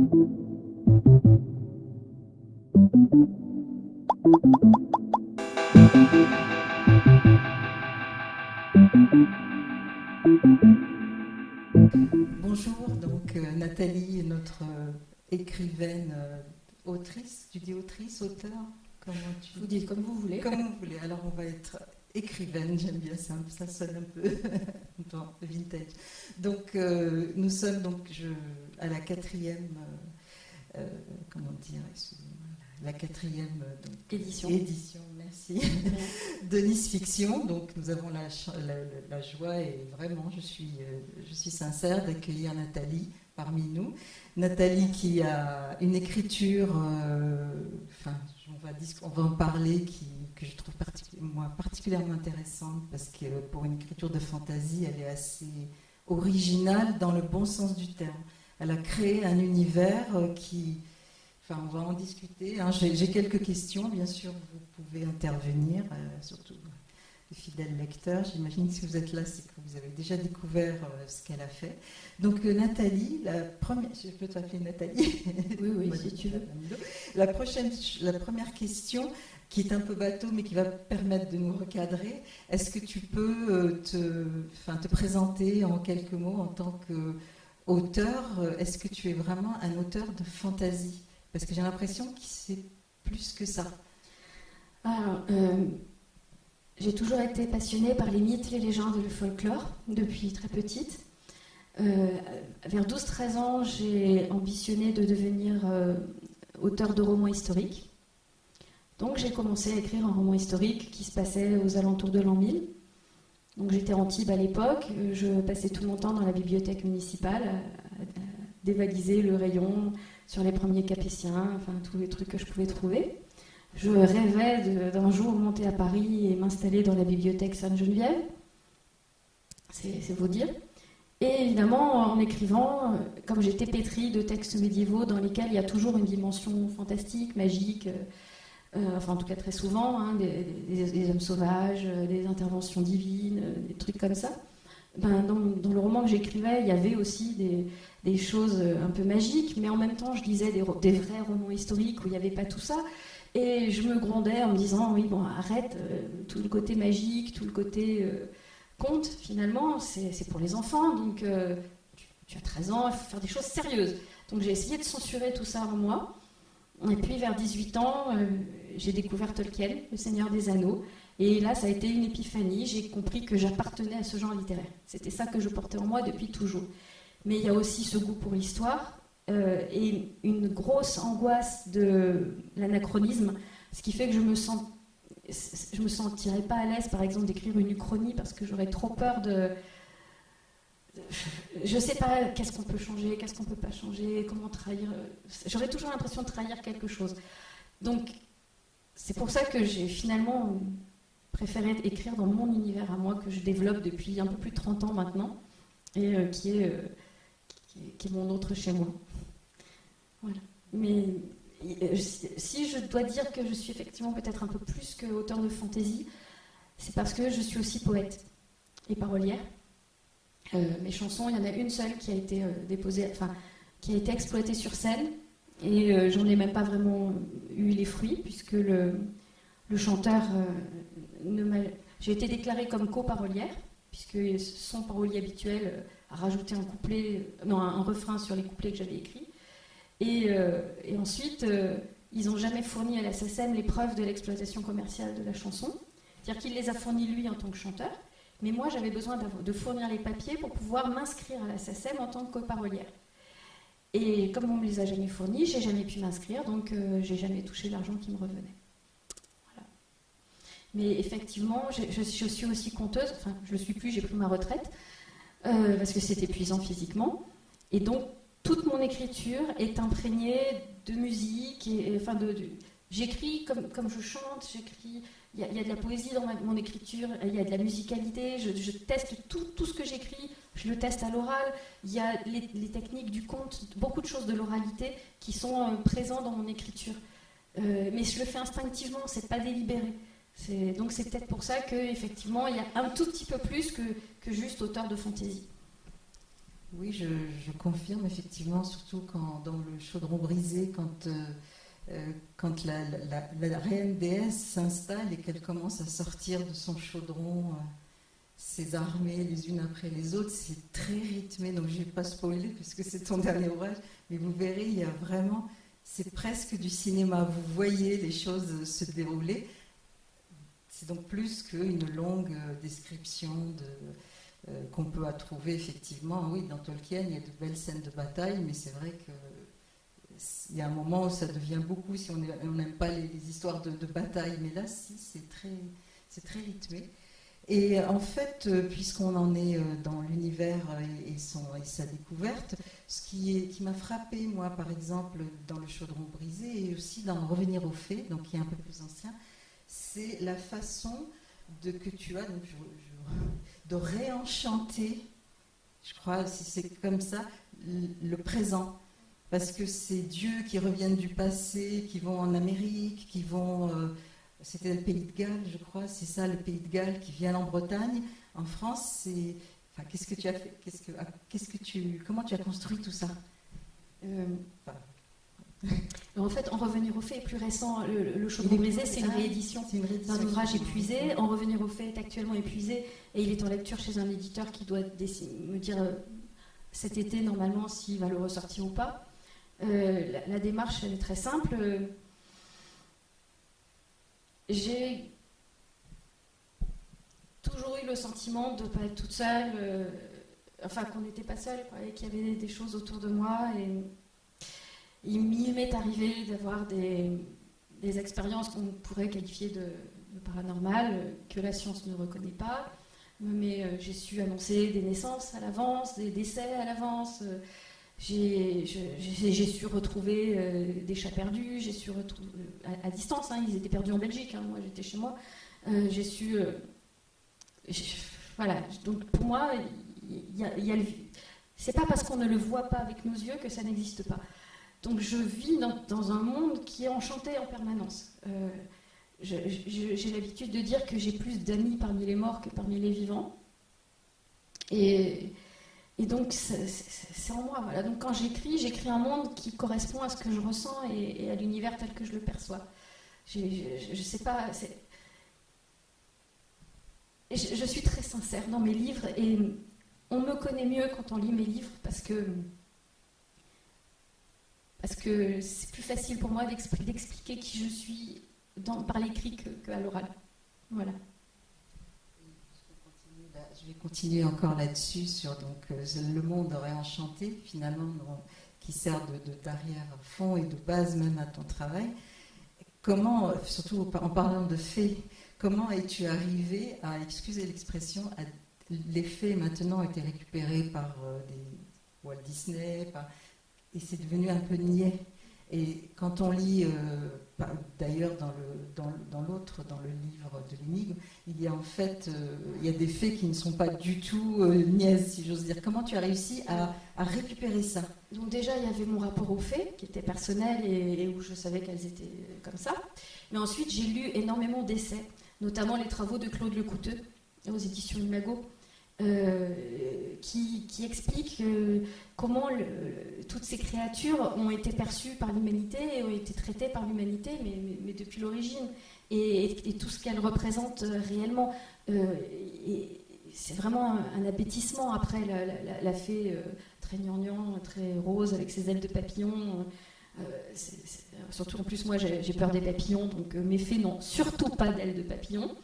Bonjour, donc euh, Nathalie, notre euh, écrivaine, euh, autrice, tu dis autrice, auteur Comment tu Vous dites comme vous voulez. Comme vous voulez, alors on va être écrivaine, j'aime bien ça, ça sonne un peu vintage. Donc nous sommes donc je, à la quatrième, comment dire, la quatrième édition. édition, merci, de Nice Fiction. Donc nous avons la, la, joie et vraiment je suis, euh, je suis sincère d'accueillir Nathalie parmi nous. Nathalie qui a une écriture, euh, enfin on va, en parler, que je trouve moi, particulièrement intéressante parce que pour une écriture de fantaisie, elle est assez originale dans le bon sens du terme. Elle a créé un univers euh, qui on va en discuter. Hein. J'ai quelques questions, bien sûr, vous pouvez intervenir, euh, surtout fidèles lecteurs. J'imagine que si vous êtes là, c'est que vous avez déjà découvert euh, ce qu'elle a fait. Donc, euh, Nathalie, la première. Je peux t'appeler Nathalie? Oui, oui, si tu veux. La, prochaine, la première question, qui est un peu bateau, mais qui va permettre de nous recadrer. Est-ce que tu peux te, enfin, te présenter en quelques mots en tant qu'auteur Est-ce que tu es vraiment un auteur de fantaisie parce que j'ai l'impression que c'est plus que ça. Alors, euh, j'ai toujours été passionnée par les mythes, les légendes et le folklore depuis très petite. Euh, vers 12-13 ans, j'ai ambitionné de devenir euh, auteur de romans historiques. Donc j'ai commencé à écrire un roman historique qui se passait aux alentours de l'an 1000. Donc j'étais en Tibes à l'époque, je passais tout mon temps dans la bibliothèque municipale à, dévaliser le rayon, sur les premiers capétiens, enfin tous les trucs que je pouvais trouver. Je rêvais d'un jour monter à Paris et m'installer dans la bibliothèque Sainte-Geneviève. C'est vous dire. Et évidemment, en écrivant, comme j'étais pétrie de textes médiévaux dans lesquels il y a toujours une dimension fantastique, magique, euh, enfin en tout cas très souvent, hein, des, hommes sauvages, des interventions divines, des trucs comme ça, ben, dans, le roman que j'écrivais, il y avait aussi des choses un peu magiques, mais en même temps, je lisais des, vrais romans historiques où il n'y avait pas tout ça. Et je me grondais en me disant, oui, bon, arrête, euh, tout le côté magique, tout le côté euh, conte, finalement, c'est pour les enfants. Donc, euh, tu, as 13 ans, il faut faire des choses sérieuses. Donc, j'ai essayé de censurer tout ça en moi. Et puis, vers 18 ans, j'ai découvert Tolkien, Le Seigneur des Anneaux. Et là, ça a été une épiphanie. J'ai compris que j'appartenais à ce genre littéraire. C'était ça que je portais en moi depuis toujours mais il y a aussi ce goût pour l'histoire euh, et une grosse angoisse de l'anachronisme, ce qui fait que je me me sentirais pas à l'aise, par exemple, d'écrire une uchronie parce que j'aurais trop peur de. Je sais pas qu'est-ce qu'on peut changer, qu'est-ce qu'on peut pas changer, comment trahir. J'aurais toujours l'impression de trahir quelque chose. Donc, c'est pour ça que j'ai finalement préféré écrire dans mon univers à moi que je développe depuis un peu plus de 30 ans maintenant et euh, euh, qui, est mon autre chez moi. Voilà. Mais euh, si je dois dire que je suis effectivement peut-être un peu plus qu'auteur de fantaisie, c'est parce que je suis aussi poète et parolière. Euh, mes chansons, il y en a une seule qui a été euh, déposée, enfin, qui a été exploitée sur scène, et j'en ai même pas vraiment eu les fruits, puisque le, chanteur J'ai été déclarée comme co-parolière, puisque son parolier habituel à rajouter un couplet, non, un, refrain sur les couplets que j'avais écrits. Et, euh, ensuite, euh, ils n'ont jamais fourni à la SACEM les preuves de l'exploitation commerciale de la chanson. C'est-à-dire qu'il les a fournis lui en tant que chanteur, mais moi j'avais besoin de fournir les papiers pour pouvoir m'inscrire à la SACEM en tant que coparolière. Et comme on ne me les a jamais fournis, j'ai jamais pu m'inscrire, donc euh, j'ai jamais touché l'argent qui me revenait. Mais effectivement, je, je, suis aussi conteuse, enfin je ne le suis plus, j'ai pris ma retraite, euh, parce que c'est épuisant physiquement. Et donc, toute mon écriture est imprégnée de musique. Et, enfin, de, j'écris comme, comme je chante, j'écris. Il y, a de la poésie dans mon écriture, il y a de la musicalité, je, teste tout, tout, ce que j'écris, je le teste à l'oral. Il y a les, techniques du conte, beaucoup de choses de l'oralité qui sont euh, présentes dans mon écriture. Euh, mais je le fais instinctivement, c'est pas délibéré. Donc c'est peut-être pour ça qu'effectivement, il y a un tout petit peu plus que, que juste auteur de fantaisie. Oui, je, confirme effectivement, surtout quand dans le chaudron brisé, quand, euh, euh, quand la, la, reine déesse s'installe et qu'elle commence à sortir de son chaudron, euh, ses armées les unes après les autres, c'est très rythmé. Donc je ne vais pas spoiler puisque c'est ton dernier ouvrage, mais vous verrez, il y a vraiment, c'est presque du cinéma. Vous voyez les choses se dérouler. C'est donc plus qu'une longue description de qu'on peut trouver effectivement. Oui, dans Tolkien, il y a de belles scènes de bataille, mais c'est vrai qu'il y a un moment où ça devient beaucoup si on n'aime pas les, histoires de, bataille. Mais là, si, c'est très, très rythmé. Et en fait, euh, puisqu'on en est euh, dans l'univers et, et, sa découverte, ce qui, qui m'a frappé, moi, par exemple, dans Le Chaudron brisé et aussi dans Revenir aux faits, donc qui est un peu plus ancien, c'est la façon de, que tu as. De réenchanter, je crois, si c'est comme ça, le présent. Parce que c'est Dieu qui reviennent du passé, qui vont en Amérique, qui vont. Euh, c'était le pays de Galles, je crois, c'est ça, le pays de Galles qui vient en Bretagne. En France, c'est. Enfin, qu'est-ce que tu as fait qu'est-ce que, qu'est-ce que tu, Comment tu as construit tout ça? Euh, en fait, En revenir au fait est plus récent. Le, le Chaudron brisé, c'est une réédition d'un ouvrage épuisé. En revenir au fait est actuellement épuisé et il est en lecture chez un éditeur qui doit me dire euh, cet été normalement s'il va le ressortir ou pas. Euh, la, démarche elle est très simple. J'ai toujours eu le sentiment de ne pas être toute seule, euh, enfin qu'on n'était pas seul, et qu'il y avait des choses autour de moi et il m'est arrivé d'avoir des, expériences qu'on pourrait qualifier de, paranormales, que la science ne reconnaît pas. Mais euh, j'ai su annoncer des naissances à l'avance, des décès à l'avance. j'ai su retrouver euh, des chats perdus, j'ai su retrouver à, distance, hein, ils étaient perdus en Belgique, hein, moi j'étais chez moi. Euh, j'ai su. voilà, donc pour moi, c'est pas parce qu'on ne le voit pas avec nos yeux que ça n'existe pas. Donc je vis dans, un monde qui est enchanté en permanence. Euh, j'ai l'habitude de dire que j'ai plus d'amis parmi les morts que parmi les vivants. Et, donc c'est en moi. Donc quand j'écris, j'écris un monde qui correspond à ce que je ressens et, à l'univers tel que je le perçois. Je ne sais pas. Je suis très sincère dans mes livres et on me connaît mieux quand on lit mes livres parce que parce que c'est plus facile pour moi d'expliquer qui je suis par l'écrit qu'à l'oral. Voilà. Je vais continuer encore là-dessus sur donc euh, le monde réenchanté finalement qui sert de, d'arrière-fond et de base même à ton travail. Comment, surtout en parlant de faits, comment es-tu arrivé à, excuser l'expression, les faits maintenant ont été récupérés par euh, des Walt Disney, par, et c'est devenu un peu niais. Et quand on lit, euh, d'ailleurs dans l'autre, dans, le livre de l'énigme, il y a en fait euh, il y a des faits qui ne sont pas du tout euh, niais, si j'ose dire. Comment tu as réussi à, récupérer ça? Donc déjà, il y avait mon rapport aux faits, qui était personnel et, où je savais qu'elles étaient comme ça. Mais ensuite, j'ai lu énormément d'essais, notamment les travaux de Claude Lecouteux aux éditions Imago. Euh, qui, explique euh, comment toutes ces créatures ont été perçues par l'humanité et ont été traitées par l'humanité, mais, depuis l'origine, et, tout ce qu'elles représentent euh, réellement. c'est vraiment un, appétissement après la, fée très gnangnan, très rose avec ses ailes de papillon. surtout en plus moi j'ai peur des papillons, donc mes fées n'ont surtout pas d'ailes de papillon.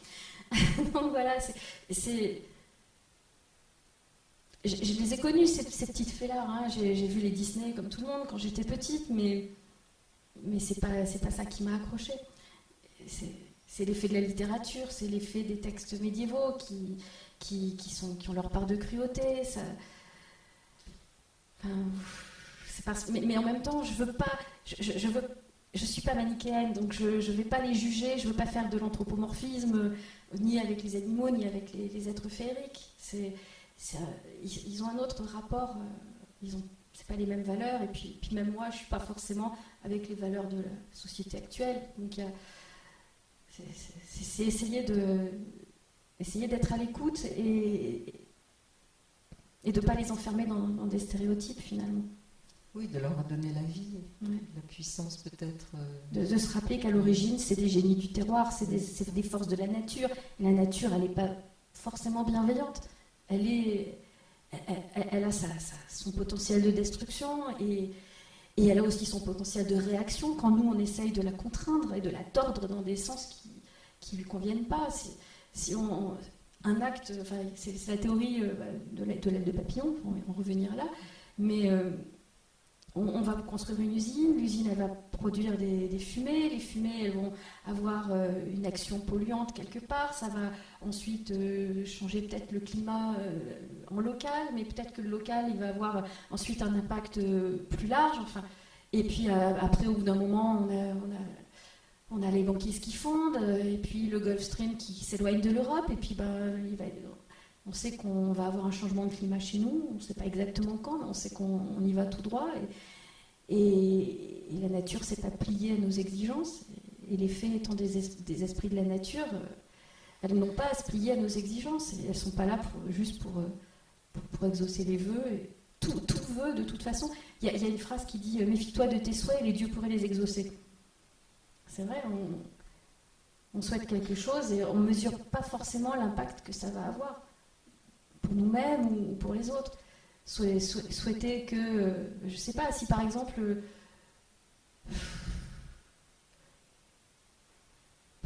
donc voilà, c'est je, les ai connues, ces, petites fées-là. Hein. J'ai vu les Disney comme tout le monde quand j'étais petite, mais, mais c'est pas, pas ça qui m'a accroché. C'est l'effet de la littérature, c'est l'effet des textes médiévaux qui, qui, sont, qui ont leur part de cruauté. Mais, en même temps, je veux pas. Je, veux, je suis pas manichéenne, donc je ne vais pas les juger, je ne veux pas faire de l'anthropomorphisme, ni avec les animaux, ni avec les, êtres féeriques. Ils, ont un autre rapport, euh, ils ont c'est pas les mêmes valeurs et puis, puis même moi je suis pas forcément avec les valeurs de la société actuelle donc c'est essayer de essayer d'être à l'écoute et, et de ne pas les enfermer dans, des stéréotypes finalement. Oui, de leur donner la vie, la puissance peut-être. Euh, de, se rappeler qu'à l'origine, c'est des génies du terroir, c'est des, forces de la nature. Et la nature, elle n'est pas forcément bienveillante. Elle, a son potentiel de destruction et, elle a aussi son potentiel de réaction quand nous, on essaye de la contraindre et de la tordre dans des sens qui ne lui conviennent pas. Si, un acte, enfin, c'est la théorie euh, de l'aile de papillon, on va en revenir là, mais euh, on, va construire une usine, l'usine elle va produire des, fumées, les fumées elles vont avoir euh, une action polluante quelque part, ça va ensuite changer peut-être le climat en local, mais peut-être que le local il va avoir ensuite un impact plus large, enfin, et puis après au bout d'un moment on a les banquises qui fondent, euh, et puis le Gulf Stream qui s'éloigne de l'Europe, et puis ben, on sait qu'on va avoir un changement de climat chez nous, on ne sait pas exactement quand, mais on sait qu'on y va tout droit, et, la nature s'est pas pliée à nos exigences, et les faits étant des, esprits de la nature, euh, elles n'ont pas à se plier à nos exigences, elles ne sont pas là juste pour, euh, pour, exaucer les vœux. tout, tout vœu, de toute façon, il y, a une phrase qui dit Méfie-toi de tes souhaits les dieux pourraient les exaucer. C'est vrai, on, souhaite quelque chose et on ne mesure pas forcément l'impact que ça va avoir pour nous-mêmes ou pour les autres. Souhaiter que, je ne sais pas, si par exemple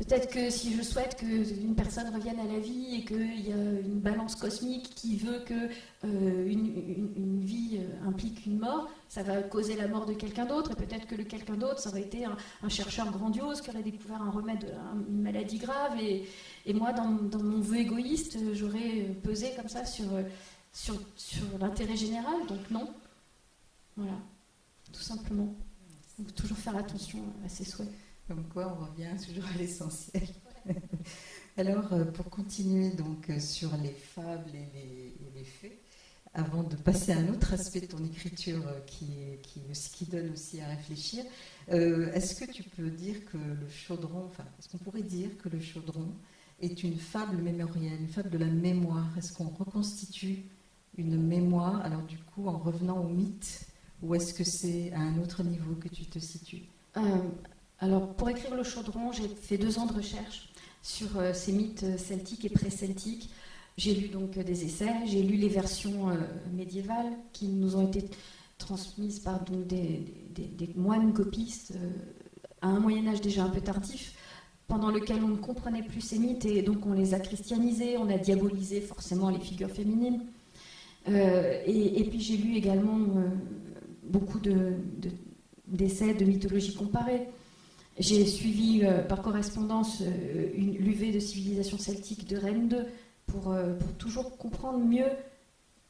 Peut-être que si je souhaite qu'une personne revienne à la vie et qu'il y a une balance cosmique qui veut que euh, une, vie euh, implique une mort, ça va causer la mort de quelqu'un d'autre. Et peut-être que le quelqu'un d'autre, ça aurait été un, chercheur grandiose qui aurait découvert un remède une maladie grave. Et, moi, dans, mon vœu égoïste, j'aurais pesé comme ça sur l'intérêt général. Donc non. Voilà, tout simplement. Donc toujours faire attention à ses souhaits. Comme quoi, on revient toujours à l'essentiel. Alors, euh, pour continuer donc euh, sur les fables et les, faits, avant de passer à un autre aspect de ton écriture euh, qui, donne aussi à réfléchir, est-ce que tu peux dire que le chaudron, enfin, est-ce qu'on pourrait dire que le chaudron est une fable mémorielle, une fable de la mémoire? Est-ce qu'on reconstitue une mémoire, alors du coup, en revenant au mythe, ou est-ce que c'est à un autre niveau que tu te situes? Alors, pour écrire Le Chaudron, j'ai fait deux ans de recherche sur euh, ces mythes euh, celtiques et pré-celtiques. J'ai lu donc euh, des essais, j'ai lu les versions médiévales qui nous ont été transmises par donc, des, moines copistes à un Moyen Âge déjà un peu tardif, pendant lequel on ne comprenait plus ces mythes et donc on les a christianisés, on a diabolisé forcément les figures féminines. et, puis j'ai lu également beaucoup d'essais de, de mythologie comparée. J'ai suivi euh, par correspondance euh, l'UV de civilisation celtique de Rennes II pour, euh, pour, toujours comprendre mieux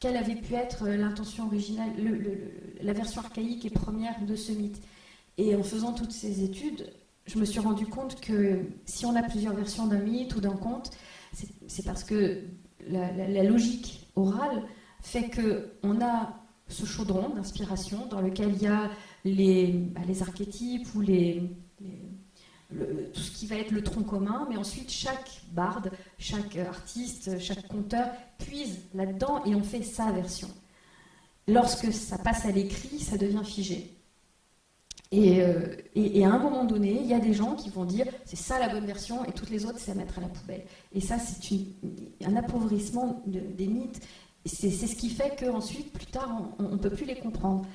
quelle avait pu être l'intention originale, la version archaïque et première de ce mythe. Et en faisant toutes ces études, je me suis rendu compte que si on a plusieurs versions d'un mythe ou d'un conte, c'est parce que la, logique orale fait qu'on a ce chaudron d'inspiration dans lequel il y a les, bah, les archétypes ou les, tout ce qui va être le tronc commun, mais ensuite chaque barde, chaque artiste, chaque conteur puise là-dedans et on fait sa version. Lorsque ça passe à l'écrit, ça devient figé. Et, euh, à un moment donné, il y a des gens qui vont dire c'est ça la bonne version et toutes les autres c'est à mettre à la poubelle. Et ça c'est un appauvrissement des mythes. C'est ce qui fait qu'ensuite, plus tard, on ne peut plus les comprendre.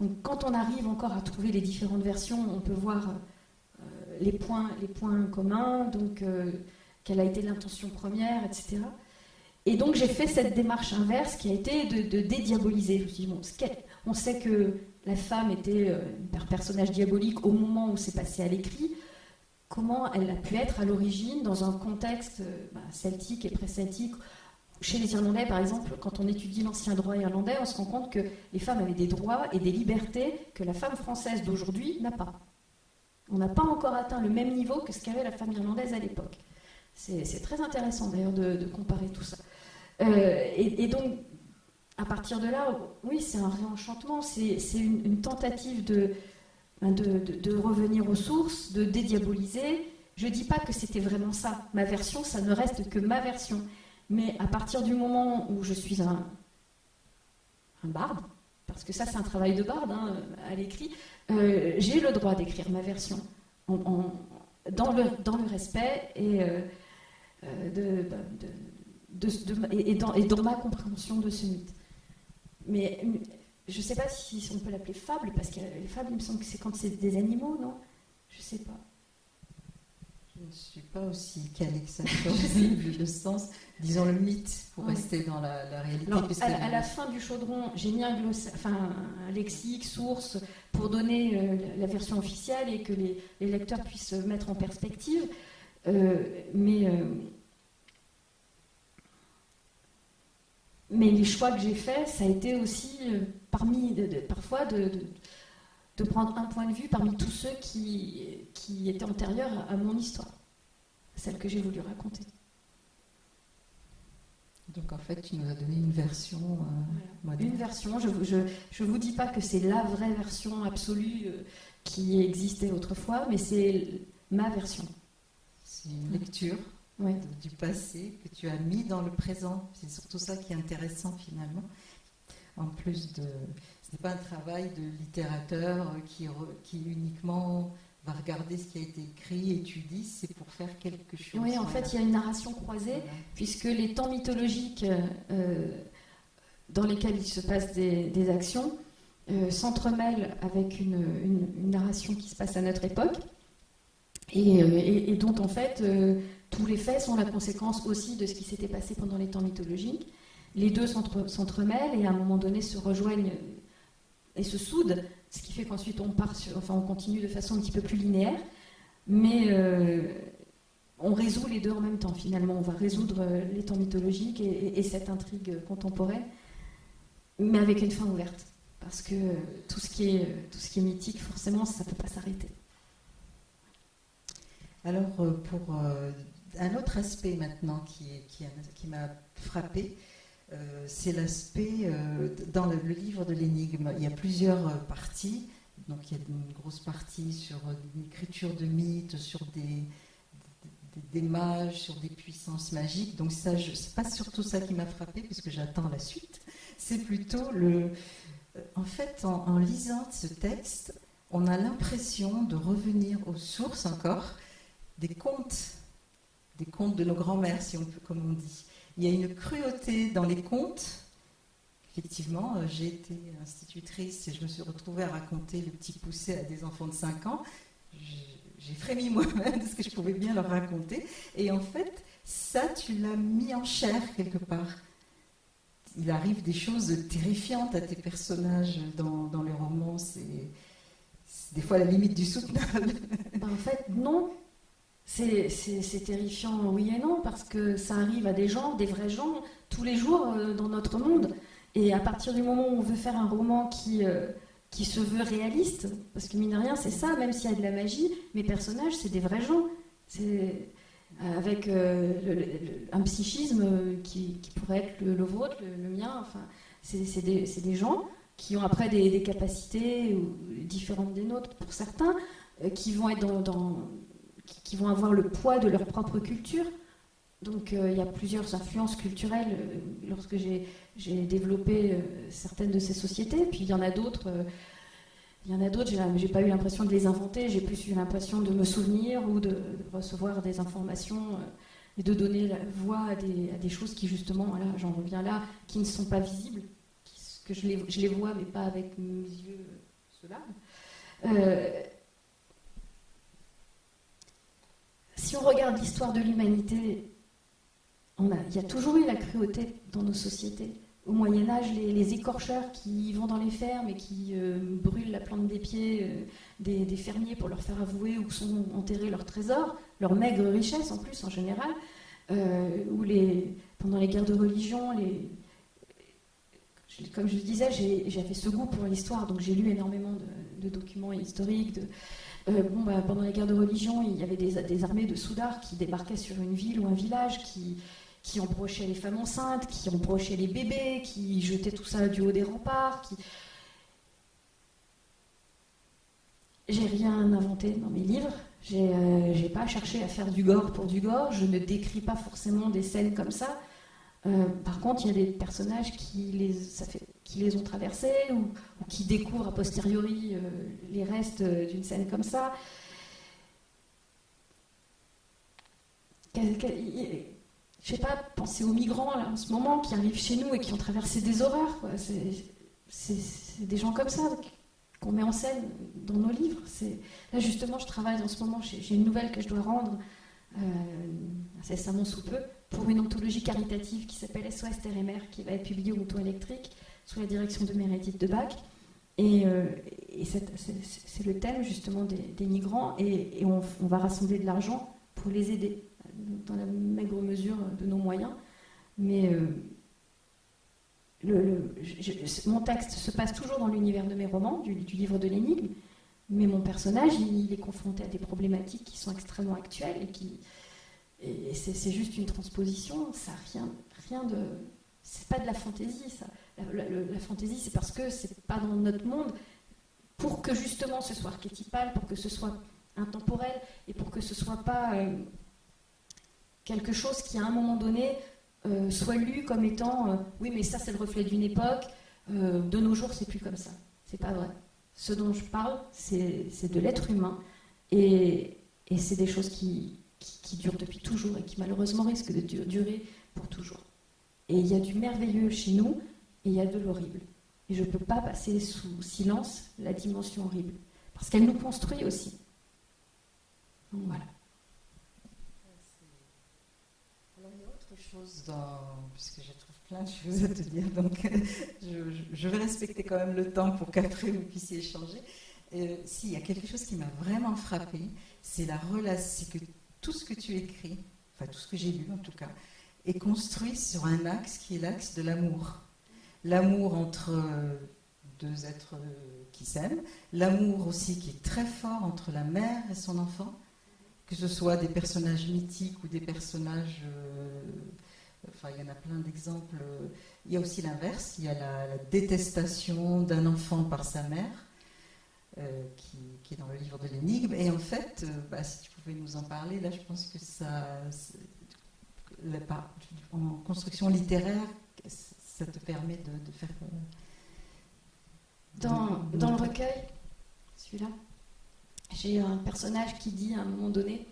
Donc quand on arrive encore à trouver les différentes versions, on peut voir les points, les points communs, donc euh, quelle a été l'intention première, etc. Et donc j'ai fait cette démarche inverse qui a été de, dédiaboliser. on sait que la femme était euh, un personnage diabolique au moment où c'est passé à l'écrit. Comment elle a pu être à l'origine dans un contexte euh, bah, celtique et pré-celtique? Chez les Irlandais, par exemple, quand on étudie l'ancien droit irlandais, on se rend compte que les femmes avaient des droits et des libertés que la femme française d'aujourd'hui n'a pas. On n'a pas encore atteint le même niveau que ce qu'avait la femme irlandaise à l'époque. C'est très intéressant d'ailleurs de, comparer tout ça. Euh, et, donc, à partir de là, oui, c'est un réenchantement, c'est une, tentative ben, de, revenir aux sources, de dédiaboliser. Je ne dis pas que c'était vraiment ça. Ma version, ça ne reste que ma version. Mais à partir du moment où je suis un, un barde, parce que ça c'est un travail de barde hein, à l'écrit, euh, j'ai le droit d'écrire ma version dans, le, respect et, dans, et, dans, ma compréhension de ce mythe. Mais je ne sais pas si on peut l'appeler fable, parce que les fables, il me semble que c'est quand c'est des animaux, non? Je ne sais pas. Je ne suis pas aussi calée que ça sur le sens, disons le mythe, pour rester dans la, réalité. à, la fin du chaudron, j'ai mis un, enfin, un lexique, source, pour donner euh, la version officielle et que les, lecteurs puissent se mettre en perspective. Euh, mais, euh, mais les choix que j'ai faits, ça a été aussi parmi, parfois de, de, prendre un point de vue parmi tous ceux qui, qui étaient antérieurs à mon histoire, celle que j'ai voulu raconter. Donc en fait, tu nous as donné une version euh, Une version. Je ne je, vous dis pas que c'est la vraie version absolue euh, qui existait autrefois, mais c'est ma version. C'est une lecture du passé que tu as mis dans le présent. C'est surtout ça qui est intéressant finalement en plus de... Ce n'est pas un travail de littérateur qui, qui uniquement va regarder ce qui a été écrit, étudie, c'est pour faire quelque chose. Oui, en fait, il y a une narration croisée, puisque les temps mythologiques euh, dans lesquels il se passe des, actions euh, s'entremêlent avec une, narration qui se passe à notre époque, et, euh, dont en fait tous les faits sont la conséquence aussi de ce qui s'était passé pendant les temps mythologiques les deux s'entremêlent et à un moment donné se rejoignent et se soudent, ce qui fait qu'ensuite on part enfin on continue de façon un petit peu plus linéaire, mais euh, on résout les deux en même temps finalement. On va résoudre euh, les temps mythologiques et, cette intrigue contemporaine, mais avec une fin ouverte, parce que tout ce qui est, tout ce qui est mythique, forcément, ça ne peut pas s'arrêter. Alors euh, pour un autre aspect maintenant qui, qui, m'a frappé, euh, c'est l'aspect, euh, dans le, livre de l'énigme, il y a plusieurs euh, parties. Donc il y a une grosse partie sur l'écriture de mythes, sur des, des, mages, sur des puissances magiques. Donc ça, c'est pas surtout ça qui m'a frappé, puisque j'attends la suite. C'est plutôt le... En fait, en, lisant ce texte, on a l'impression de revenir aux sources encore des contes, des contes de nos grands-mères, si on peut, comme on dit. Il y a une cruauté dans les contes. Effectivement, euh, j'ai été institutrice et je me suis retrouvée à raconter le petit poussé à des enfants de 5 ans. J'ai frémi moi-même de ce que je pouvais bien leur raconter. Et en fait, ça, tu l'as mis en chair quelque part. Il arrive des choses terrifiantes à tes personnages dans, dans les romans. C'est des fois la limite du soutenable. Ben, en fait, non, c'est terrifiant, oui et non, parce que ça arrive à des gens, des vrais gens, tous les jours euh, dans notre monde. Et à partir du moment où on veut faire un roman qui, euh, qui se veut réaliste, parce que mine de rien, c'est ça, même s'il y a de la magie, mes personnages, c'est des vrais gens. Euh, avec un psychisme qui, pourrait être le, vôtre, le, mien. Enfin, c'est des, gens qui ont après des, capacités différentes des nôtres pour certains, qui vont être dans qui, vont avoir le poids de leur propre culture. Donc euh, il y a plusieurs influences culturelles euh, lorsque j'ai développé euh, certaines de ces sociétés. Puis il y en a d'autres. il y en a d'autres, j'ai pas eu l'impression de les inventer, j'ai plus eu l'impression de me souvenir ou de, recevoir des informations et de donner la voix à des, choses qui justement, voilà, j'en reviens là, qui ne sont pas visibles, que je les, je les, vois mais pas avec mes yeux ceux-là. Si on regarde l'histoire de l'humanité, il y a toujours eu la cruauté dans nos sociétés. Au Moyen Âge, les, écorcheurs qui vont dans les fermes et qui euh, brûlent la plante des pieds euh, des, fermiers pour leur faire avouer où sont enterrés leurs trésors, leurs maigres richesses en plus en général, euh, pendant les guerres de religion, comme je le disais, j'avais ce goût pour l'histoire, donc j'ai lu énormément de, documents historiques, euh, bon, bah, pendant les guerres de religion, il y avait des, armées de soudards qui débarquaient sur une ville ou un village, qui, qui embrochaient les femmes enceintes, qui embrochaient les bébés, qui jetaient tout ça du haut des remparts. J'ai rien inventé dans mes livres. J'ai euh, pas cherché à faire du gore pour du gore. Je ne décris pas forcément des scènes comme ça. Euh, par contre, il y a des personnages qui, les, ça fait, qui les ont traversés ou, qui découvrent a posteriori les restes d'une scène comme ça. Je sais pas, penser aux migrants là, en ce moment qui arrivent chez nous et qui ont traversé des horreurs. C'est des gens comme ça qu'on met en scène dans nos livres. Là, justement, je travaille en ce moment, j'ai une nouvelle que je dois rendre euh, incessamment sous peu pour une anthologie caritative qui s'appelle SOS et qui va être publiée au Mouton électrique sous la direction de Meredith de Bach. Et, euh, c'est le thème justement des, migrants, et, on, va rassembler de l'argent pour les aider dans la maigre mesure de nos moyens. Mais euh, mon texte se passe toujours dans l'univers de mes romans, du, livre de l'énigme, mais mon personnage, il, est confronté à des problématiques qui sont extrêmement actuelles et qui. Et c'est juste une transposition, ça rien, rien de. C'est pas de la fantaisie, ça. La, fantaisie, c'est parce que c'est pas dans notre monde. Pour que justement ce soit archétypal, pour que ce soit intemporel et pour que ce soit pas euh, quelque chose qui, à un moment donné, euh, soit lu comme étant euh, oui, mais ça c'est le reflet d'une époque, de nos jours c'est plus comme ça. C'est pas vrai. Ce dont je parle, c'est de l'être humain et, c'est des choses qui, durent depuis toujours et qui malheureusement risquent de durer pour toujours. Et il y a du merveilleux chez nous et il y a de l'horrible. Et je ne peux pas passer sous silence la dimension horrible, parce qu'elle nous construit aussi. Donc voilà. puisque je trouve plein de choses à te dire, donc je, vais respecter quand même le temps pour qu'après vous puissiez échanger. Euh, S'il y a quelque chose qui m'a vraiment frappé, c'est la relation, c'est que tout ce que tu écris, enfin tout ce que j'ai lu en tout cas, est construit sur un axe qui est l'axe de l'amour. L'amour entre deux êtres qui s'aiment, l'amour aussi qui est très fort entre la mère et son enfant, que ce soit des personnages mythiques ou des personnages euh, Enfin, il y en a plein d'exemples. Il y a aussi l'inverse. Il y a la, détestation d'un enfant par sa mère, euh, qui, est dans le livre de l'énigme. Et en fait, euh, bah, si tu pouvais nous en parler, là, je pense que ça, en construction littéraire, ça te permet de, faire. Euh, dans, dans le recueil, celui-là, j'ai un personnage qui dit à un moment donné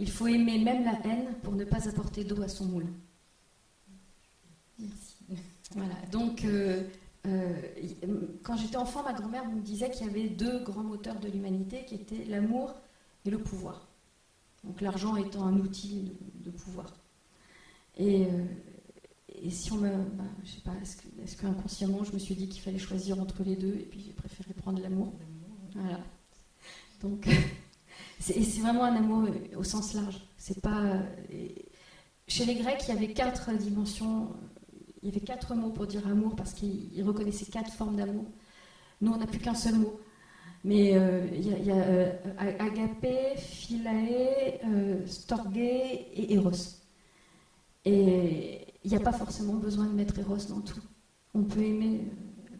il faut aimer même la haine pour ne pas apporter d'eau à son moule. Voilà, donc euh, euh, quand j'étais enfant, ma grand-mère me disait qu'il y avait deux grands moteurs de l'humanité qui étaient l'amour et le pouvoir. Donc l'argent étant un outil de, pouvoir. Et, euh, et, si on me. Bah, je sais pas, est-ce que, inconsciemment je me suis dit qu'il fallait choisir entre les deux et puis j'ai préféré prendre l'amour Voilà. Donc. c'est vraiment un amour au sens large. C'est pas. Chez les Grecs, il y avait quatre dimensions il y avait quatre mots pour dire amour parce qu'il reconnaissait quatre formes d'amour. Nous, on n'a plus qu'un seul mot. Mais euh, il y a, euh, agapé, philae, euh, storgé et eros. Et il n'y a pas forcément besoin de mettre eros dans tout. On peut aimer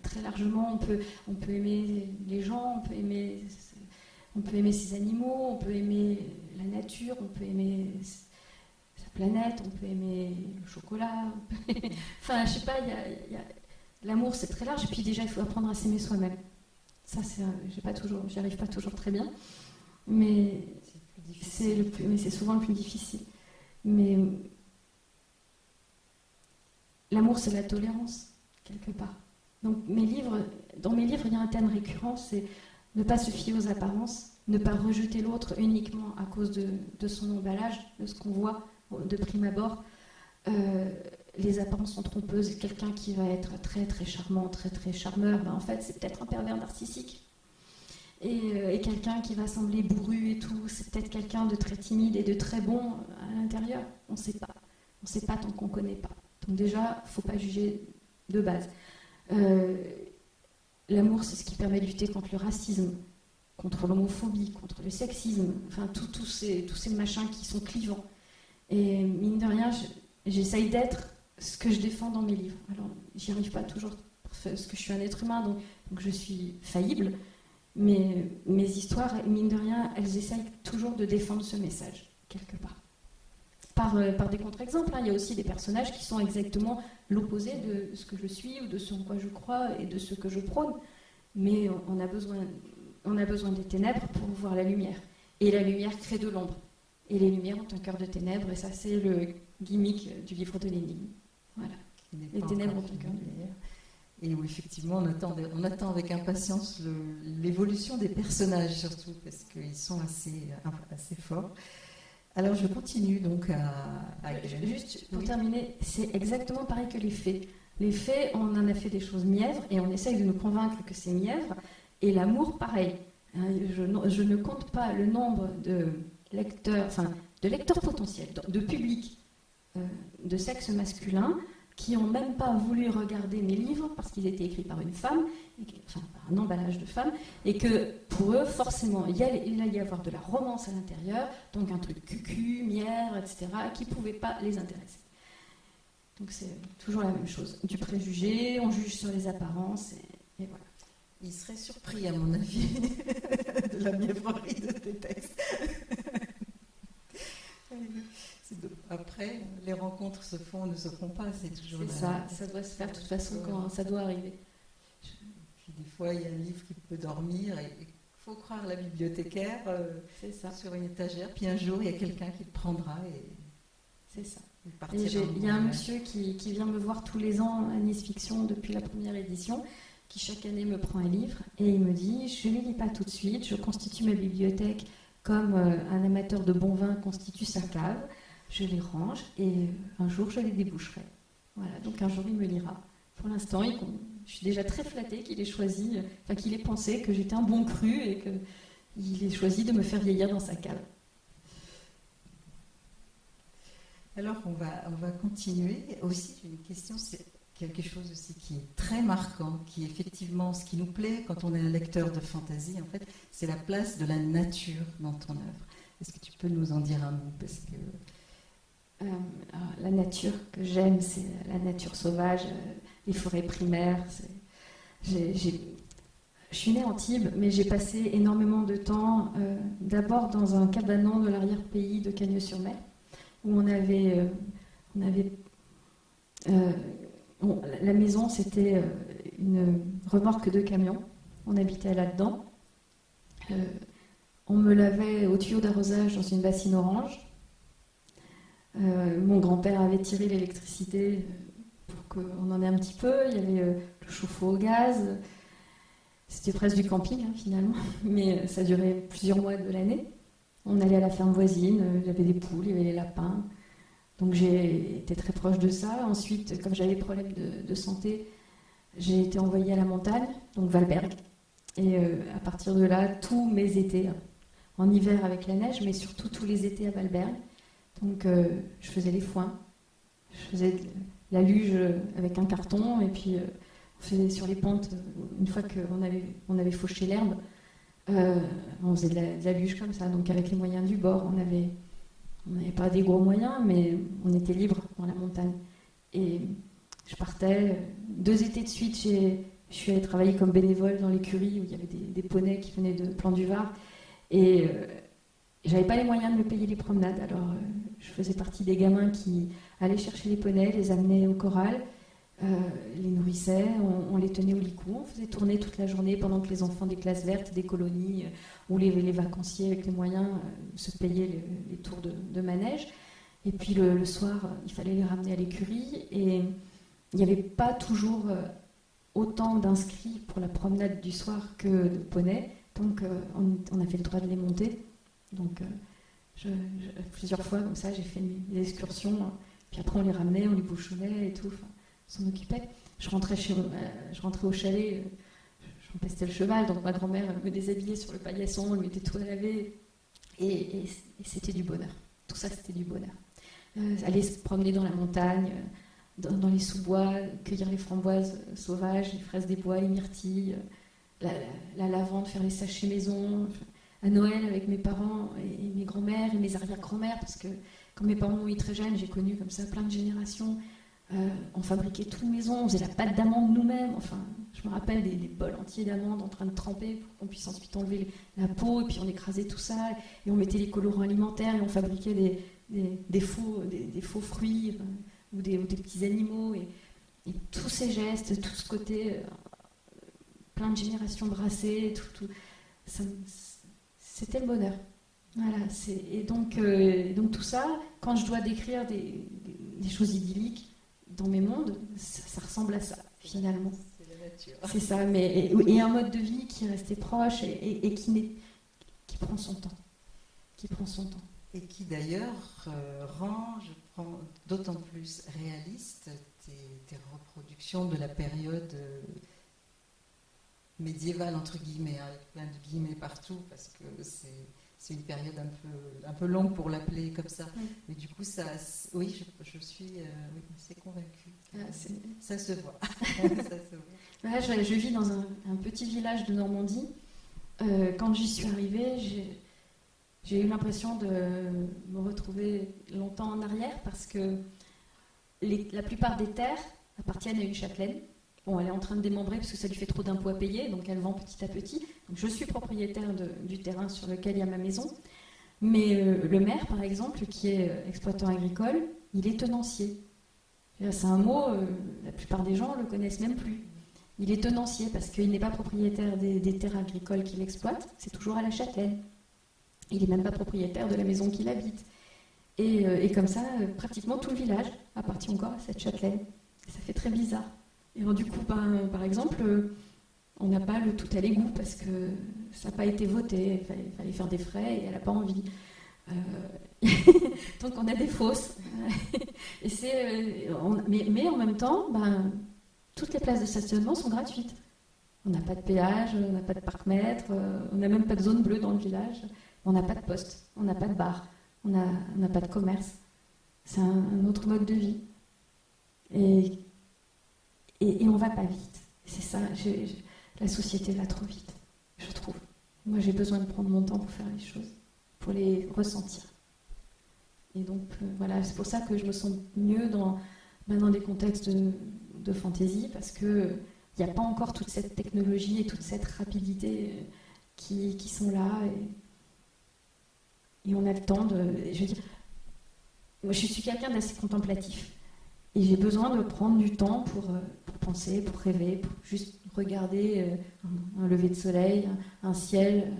très largement, on peut, on peut aimer les gens, on peut aimer, on peut aimer ses animaux, on peut aimer la nature, on peut aimer planète, on peut aimer le chocolat. enfin, je sais pas, l'amour c'est très large. Et puis déjà, il faut apprendre à s'aimer soi-même. Ça, c'est, j'ai pas toujours, j'y arrive pas toujours très bien, mais c'est le plus, mais c'est souvent le plus difficile. Mais l'amour, c'est la tolérance quelque part. Donc dans mes livres, il y a un thème récurrent, c'est ne pas se fier aux apparences, ne pas rejeter l'autre uniquement à cause de, de son emballage, de ce qu'on voit, de prime abord, euh, les apparences sont trompeuses. Quelqu'un qui va être très très charmant, très très charmeur, ben, en fait c'est peut-être un pervers narcissique. Euh, et, quelqu'un qui va sembler bourru et tout, c'est peut-être quelqu'un de très timide et de très bon à l'intérieur. On ne sait pas. On ne sait pas tant qu'on ne connaît pas. Donc déjà, faut pas juger de base. Euh, l'amour, c'est ce qui permet de lutter contre le racisme, contre l'homophobie, contre le sexisme, enfin tous ces, tous ces machins qui sont clivants. Et mine de rien, j'essaye d'être ce que je défends dans mes livres. Alors, j'y arrive pas toujours parce que je suis un être humain, donc, je suis faillible. Mais mes histoires, mine de rien, elles essayent toujours de défendre ce message, quelque part. Par, euh, par des contre-exemples. hein. Il y a aussi des personnages qui sont exactement l'opposé de ce que je suis ou de ce en quoi je crois et de ce que je prône. Mais on- a besoin, on a besoin des ténèbres pour voir la lumière. Et la lumière crée de l'ombre. Et les lumières ont un cœur de ténèbres, et ça, c'est le gimmick du livre de l'énigme. Voilà. Les ténèbres ont un cœur fini, d'ailleurs. Et où effectivement on attend, on attend avec impatience l'évolution des personnages surtout parce qu'ils sont assez, assez forts. Alors je continue donc à, à Euh, Juste pour Oui. terminer, c'est exactement pareil que les faits. Les faits, on en a fait des choses mièvres et on essaye de nous convaincre que c'est mièvre. Et l'amour, pareil. Hein, Je, ne- je ne compte pas le nombre de lecteurs, enfin, de lecteurs potentiels, de, de public euh, de sexe masculin qui n'ont même pas voulu regarder mes livres parce qu'ils étaient écrits par une femme, enfin par un emballage de femme, et que pour eux, forcément, il y allait, y avoir de la romance à l'intérieur, donc un truc cucu, mière, etc., qui ne pouvait pas les intéresser. Donc c'est toujours la même chose. Du préjugé, on juge sur les apparences, et, et voilà. Il serait surpris, à mon avis, de la mièvrerie de tes textes. Après, les rencontres se font ou ne se font pas, c'est toujours C'est ça, ça doit se faire de toute façon quand ça doit arriver. Puis des fois, il y a un livre qui peut dormir et il faut croire la bibliothécaire euh, C'est ça, sur une étagère. Puis un jour, il y a quelqu'un qui le prendra et c'est ça. il y a un monsieur qui, qui vient me voir tous les ans à Nice Fiction depuis la première édition, qui chaque année me prend un livre et il me dit Je ne lis pas tout de suite, je constitue ma bibliothèque comme euh, un amateur de bon vin constitue sa cave, je les range et un jour je les déboucherai. Voilà, donc un jour il me lira. Pour l'instant, je suis déjà très flattée qu'il ait choisi, enfin qu'il ait pensé que j'étais un bon cru et qu'il ait choisi de me faire vieillir dans sa cave. Alors, on va, on va continuer. Aussi, une question, c'est quelque chose aussi qui est très marquant, qui est effectivement ce qui nous plaît quand on est un lecteur de fantaisie, en fait, c'est la place de la nature dans ton œuvre. Est-ce que tu peux nous en dire un mot? Parce que Euh, alors, la nature que j'aime, c'est la nature sauvage, euh, les forêts primaires. je suis née en Tibes, mais j'ai passé énormément de temps euh, d'abord dans un cabanon de l'arrière-pays de Cagnes-sur-Mer, où on avait, euh, euh, la maison, c'était euh, une remorque de camion. On habitait là-dedans. Euh, on me lavait au tuyau d'arrosage dans une bassine orange. Euh, mon grand-père avait tiré l'électricité euh, pour qu'on en ait un petit peu. Il y avait euh, le chauffe-eau au gaz. C'était presque du camping hein, finalement, mais ça durait plusieurs mois de l'année. On allait à la ferme voisine, il y avait des poules, il y avait les lapins. Donc j'ai été très proche de ça. Ensuite, comme j'avais des problèmes de, santé, j'ai été envoyée à la montagne, donc Valberg. Et à partir de là, tous mes étés, hein, en hiver avec la neige, mais surtout tous les étés à Valberg. Donc euh, je faisais les foins, je faisais la luge avec un carton, et puis euh, on faisait sur les pentes, euh, une fois qu'on avait, on avait fauché l'herbe, on faisait de la, luge comme ça, donc avec les moyens du bord. On avait, on n'avait pas des gros moyens, mais on était libre dans la montagne. Et je partais, deux étés de suite, je suis allée travailler comme bénévole dans l'écurie où il y avait des, des poneys qui venaient de Plan du Var. Et j'avais pas les moyens de me payer les promenades. Alors euh, je faisais partie des gamins qui allaient chercher les poneys, les amenaient au corral, euh, les nourrissaient, on, les tenait au licou, on faisait tourner toute la journée pendant que les enfants des classes vertes, des colonies euh, ou les, vacanciers avec les moyens se payaient les, tours de, manège. Et puis le, soir, il fallait les ramener à l'écurie et il n'y avait pas toujours autant d'inscrits pour la promenade du soir que de poneys. Donc on, on a fait le droit de les monter. Donc euh, plusieurs fois comme ça, j'ai fait mes excursions. euh, Puis après on les ramenait, on les bouchonnait et tout. Enfin, on s'en occupait. Je rentrais, chez, euh, je rentrais au chalet, euh, je m'empestais le cheval, donc ma grand-mère me déshabillait sur le paillasson, elle mettait tout à laver. Et, c'était du bonheur. Tout ça, c'était du bonheur. Aller se promener dans la montagne, dans, les sous-bois, cueillir les framboises sauvages, les fraises des bois, les myrtilles, la, la- la lavande, faire les sachets maison. À Noël avec mes parents et, mes grands-mères et mes arrière-grands-mères, parce que quand mes parents ont eu très jeunes, j'ai connu comme ça plein de générations. Euh, on fabriquait tout maison, on faisait la pâte d'amande nous-mêmes. Enfin, Je me rappelle des, bols entiers d'amandes en train de tremper pour qu'on puisse ensuite enlever la peau, et puis on écrasait tout ça, et on mettait les colorants alimentaires, et on fabriquait des, faux, fruits ou, des, petits animaux. Et, tous ces gestes, tout ce côté, euh, plein de générations brassées, tout, c'était le bonheur. Voilà, et donc, euh, donc tout ça, quand je dois décrire des, choses idylliques dans mes mondes, ça, ressemble à ça, finalement. C'est ça, mais et, un mode de vie qui est resté proche et, qui, qui prend son temps. Qui prend son temps. Et qui d'ailleurs euh, rend, d'autant plus réaliste tes, reproductions de la période euh, médiévale, entre guillemets, hein, avec plein de guillemets partout, parce que c'est une période un peu, un peu longue pour l'appeler comme ça. Mais du coup, ça, oui, je, suis euh, assez convaincue. Ah, ça, se voit. je, vis dans un, petit village de Normandie. Euh, quand j'y suis arrivée, j'ai eu l'impression de me retrouver longtemps en arrière parce que la plupart des terres appartiennent à une châtelaine. Elle est en train de démembrer parce que ça lui fait trop d'impôts à payer, donc elle vend petit à petit. je suis propriétaire du terrain sur lequel il y a ma maison. Mais euh, le maire, par exemple, qui est euh, exploitant agricole, il est tenancier. C'est un mot, euh, la plupart des gens ne le connaissent même plus. Il est tenancier parce qu'il n'est pas propriétaire des, terres agricoles qu'il exploite, c'est toujours à la châtelaine. Il n'est même pas propriétaire de la maison qu'il habite. Et, et, comme ça, pratiquement tout le village appartient encore à cette châtelaine. ça fait très bizarre. Et du coup, par exemple, on n'a pas le tout à l'égout parce que ça n'a pas été voté, il fallait, faire des frais et elle n'a pas envie. Euh, donc on a des fausses. euh, mais, en même temps, ben, toutes les places de stationnement sont gratuites. On n'a pas de péage, on n'a pas de parc-mètre, euh, on n'a même pas de zone bleue dans le village, on n'a pas de poste, on n'a pas de bar, on n'a pas de commerce. C'est un, un, autre mode de vie. Et et, on va pas vite. C'est ça, la société va trop vite, je trouve. Moi, j'ai besoin de prendre mon temps pour faire les choses, pour les ressentir. Et donc, euh, voilà, c'est pour ça que je me sens mieux dans, ben, dans des contextes de, fantaisie, parce qu'il n'y a pas encore toute cette technologie et toute cette rapidité euh, qui, sont là. Et, et, on a le temps de. Je dire, moi, je suis quelqu'un d'assez contemplatif. Et j'ai besoin de prendre du temps pour, euh, pour, penser, pour rêver, pour juste regarder euh, un, lever de soleil, un, ciel.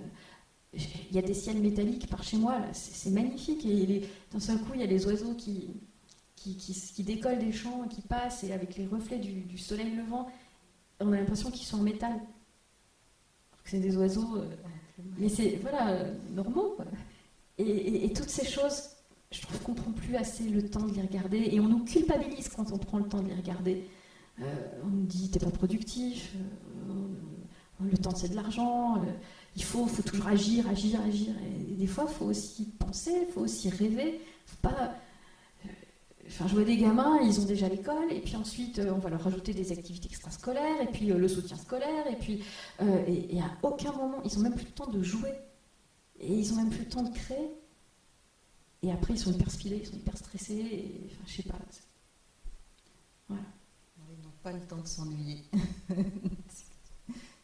Il y a des ciels métalliques par chez moi, c'est magnifique. Et d'un seul coup, il y a les oiseaux qui, qui, qui, décollent des champs, qui passent, et avec les reflets du, soleil levant, on a l'impression qu'ils sont en métal. C'est des oiseaux, euh, mais c'est voilà, normaux. et, et toutes ces choses je trouve qu'on prend plus assez le temps de les regarder et on nous culpabilise quand on prend le temps de les regarder. Euh, on nous dit t'es pas productif, euh, le temps c'est de l'argent, euh, il faut, faut toujours agir, agir, agir. Et, des fois, il faut aussi penser, il faut aussi rêver. Faut pas. Enfin, je vois des gamins, ils ont déjà l'école, et puis ensuite on va leur rajouter des activités extrascolaires, et puis le soutien scolaire, et puis et, et, à aucun moment, ils ont même plus le temps de jouer, et ils ont même plus le temps de créer. Et après, ils sont hyper spilés, ils sont hyper stressés. Et, enfin, je sais pas. Voilà. Ils n'ont pas le temps de s'ennuyer.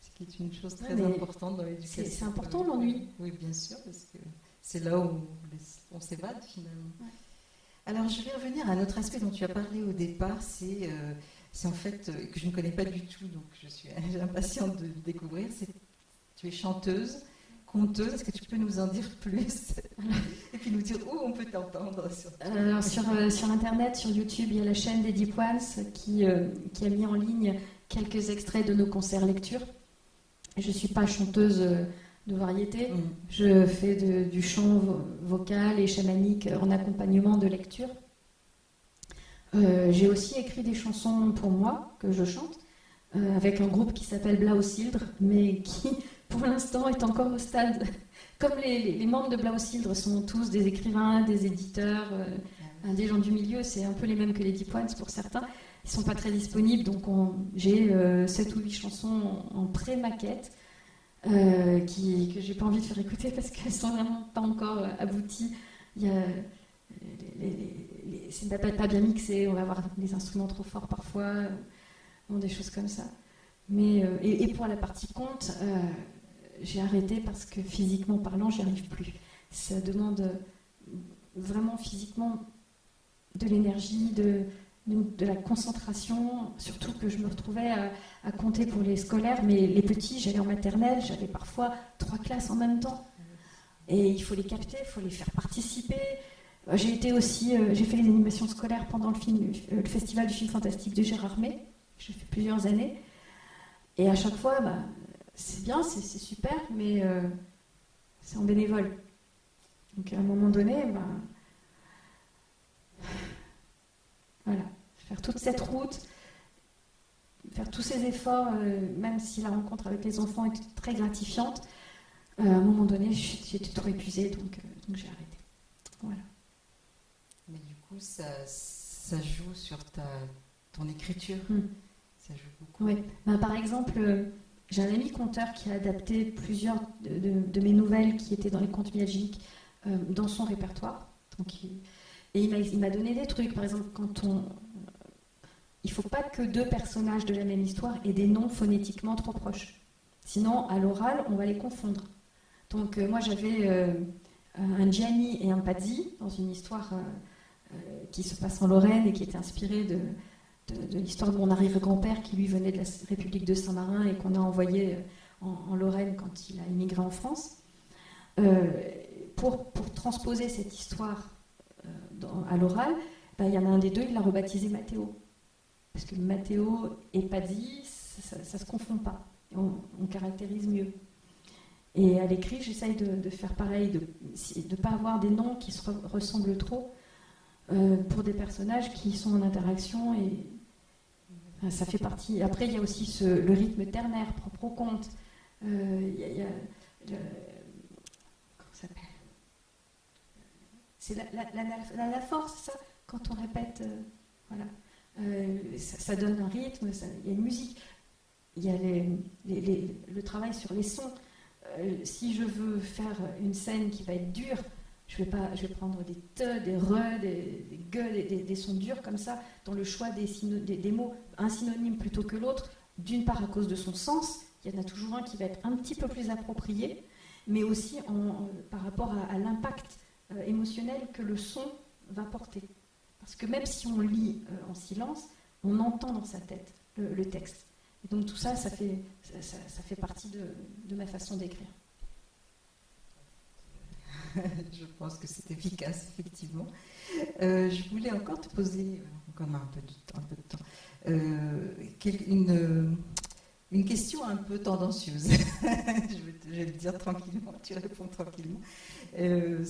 Ce qui est une chose très importante dans l'éducation. C'est important l'ennui. Oui, bien sûr, parce que c'est là où on s'évade finalement. Alors, je vais revenir à un autre aspect dont tu as parlé au départ, c'est euh, en fait euh, que je ne connais pas du tout, donc je suis impatiente de découvrir. Tu es chanteuse conteuse. Est-ce que tu peux nous en dire plus Et puis nous dire où on peut t'entendre sur... Alors, sur, euh, sur, Internet, sur YouTube, il y a la chaîne des Deep Ones qui, euh, qui a mis en ligne quelques extraits de nos concerts lecture. Je ne suis pas chanteuse euh, de variété. Mm. Je fais du chant vocal et chamanique en accompagnement de lecture. J'ai aussi écrit des chansons pour moi que je chante avec un groupe qui s'appelle Blausildre, mais qui pour l'instant, est encore au stade. Comme les, membres de Blausildre sont tous des écrivains, des éditeurs, euh, des gens du milieu, c'est un peu les mêmes que les Deep Ones pour certains. Ils sont pas très disponibles, donc j'ai euh, 7 ou 8 chansons en, pré-maquette euh, qui, que j'ai pas envie de faire écouter parce qu'elles sont vraiment pas encore euh, abouties. Il y a, c'est pas, pas bien mixé, on va avoir des instruments trop forts parfois, des choses comme ça. Mais, et, pour la partie conte, j'ai arrêté parce que physiquement parlant, j'y arrive plus. Ça demande vraiment physiquement de l'énergie, de, la concentration, surtout que je me retrouvais à, compter pour les scolaires, mais les petits, j'allais en maternelle, j'avais parfois trois classes en même temps. Et il faut les capter, il faut les faire participer. J'ai été aussi, euh, j'ai fait les animations scolaires pendant euh, le festival du film fantastique de Gérard May. J'ai fait plusieurs années. Et à chaque fois, bah, c'est bien, c'est super, mais euh, c'est en bénévole. Donc à un moment donné, bah, voilà, faire toute cette route, faire tous ces efforts, euh, même si la rencontre avec les enfants est très gratifiante, euh, à un moment donné, j'étais trop épuisée, donc, donc j'ai arrêté. Voilà. Mais du coup, ça, ça joue sur ta, ton écriture. Hmm. Ça joue beaucoup. Oui. Ben, par exemple, j'ai un ami conteur qui a adapté plusieurs de, mes nouvelles qui étaient dans les contes magiques euh, dans son répertoire. Donc, et il m'a donné des trucs. Par exemple, quand on. Il ne faut pas que deux personnages de la même histoire aient des noms phonétiquement trop proches. Sinon, à l'oral, on va les confondre. Donc, euh, moi, j'avais euh, un Gianni et un Pazzi dans une histoire qui se passe en Lorraine et qui était inspirée de, de, l'histoire de mon arrière-grand-père qui lui venait de la République de Saint-Marin et qu'on a envoyé euh, en, Lorraine quand il a immigré en France. Euh, pour, pour, transposer cette histoire euh, à l'oral, ben, il y en a un des deux, il l'a rebaptisé Mathéo. Parce que Mathéo et Paddy, ça ne se confond pas. On, caractérise mieux. Et à l'écrit, j'essaye de, faire pareil, de ne pas avoir des noms qui se ressemblent trop pour des personnages qui sont en interaction et, ça fait partie. Après, il y a aussi le rythme ternaire propre au conte. Euh, il y a, comment ça s'appelle? C'est la, la, force, ça, quand on répète. Euh, voilà. Euh, ça, donne un rythme, il y a une musique, il y a le travail sur les sons. si je veux faire une scène qui va être dure, je vais, pas, je vais prendre des te, des re, des, gueules, des, sons durs comme ça, dans le choix des, mots, un synonyme plutôt que l'autre, d'une part à cause de son sens, il y en a toujours un qui va être un petit peu plus approprié, mais aussi en, par rapport à, l'impact euh, émotionnel que le son va porter. Parce que même si on lit euh, en silence, on entend dans sa tête le, texte. Et donc tout ça, ça fait, fait partie de ma façon d'écrire. je pense que c'est efficace, effectivement. Euh, je voulais encore te poser, encore un peu de, un peu de temps, euh, une, question un peu tendancieuse. je, vais te, le dire tranquillement, tu réponds tranquillement. Euh,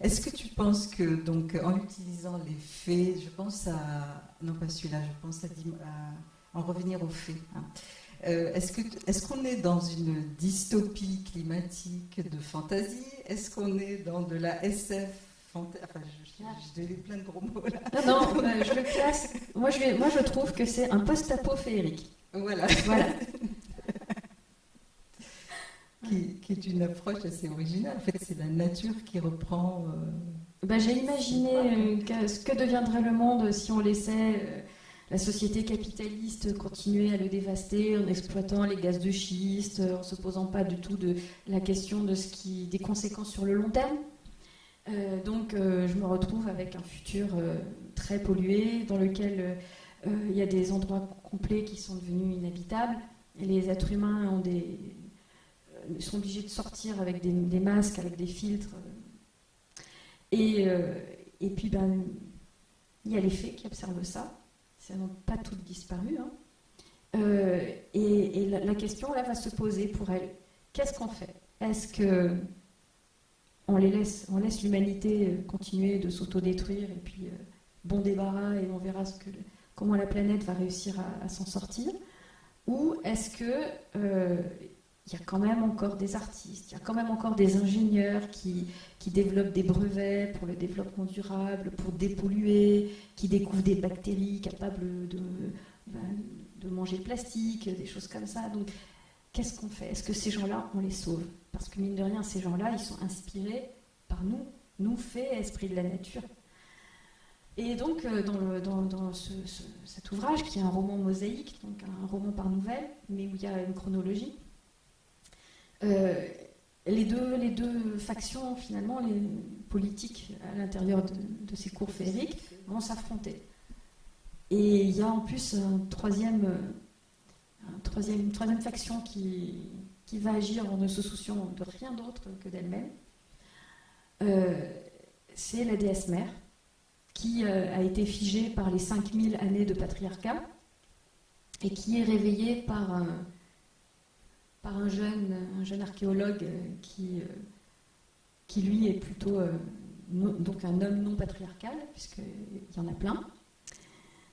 est-ce que tu penses que, donc, en utilisant les faits, je pense à, non pas celui-là, je pense à, en revenir aux faits. Hein. Euh, est-ce qu'on est, dans une dystopie climatique de fantasy? Est-ce qu'on est dans de la SF fantasy Enfin, je, je, plein de gros mots là. Non, non, euh, je le classe. Moi je, moi, je trouve que c'est un post-apo féerique. Voilà. voilà. qui, est une approche assez originale. En fait, c'est la nature qui reprend. Euh, ben, j'ai imaginé ce que deviendrait le monde si on laissait la société capitaliste continuait à le dévaster en exploitant les gaz de schiste, en ne se posant pas du tout de la question de ce qui, des conséquences sur le long terme. Euh, donc euh, je me retrouve avec un futur euh, très pollué dans lequel il y a des endroits complets qui sont devenus inhabitables. Les êtres humains sont obligés de sortir avec des, masques, avec des filtres. Et, et puis ben, il y a les faits qui observent ça ça n'ont pas toutes disparu. Hein. Euh, et, la, question là va se poser pour elles. Qu'est-ce qu'on fait? Est-ce que on laisse, l'humanité euh, continuer de s'autodétruire et puis euh, bon débarras et on verra comment la planète va réussir à, s'en sortir? Ou est-ce que il y a quand même encore des artistes, il y a quand même encore des ingénieurs qui, qui développent des brevets pour le développement durable, pour dépolluer, qui découvrent des bactéries capables de, ben, de manger le plastique, des choses comme ça. Donc, qu'est-ce qu'on fait? Est-ce que ces gens-là, on les sauve? Parce que mine de rien, ces gens-là, ils sont inspirés par nous, nous, faits, esprit de la nature. Et donc, euh, dans, dans, cet ouvrage, qui est un roman mosaïque, donc un roman par nouvelle, mais où il y a une chronologie, les, deux, les deux factions, finalement, les politiques à l'intérieur de, ces cours féeriques, vont s'affronter. Et il y a en plus un troisième, troisième, une troisième faction qui, va agir en ne se souciant de rien d'autre que d'elle-même. Euh, c'est la déesse mère, qui euh, a été figée par les 5000 années de patriarcat et qui est réveillée par par un, jeune, un jeune archéologue euh, qui, qui, lui, est plutôt donc un homme non patriarcal, puisqu'il y en a plein.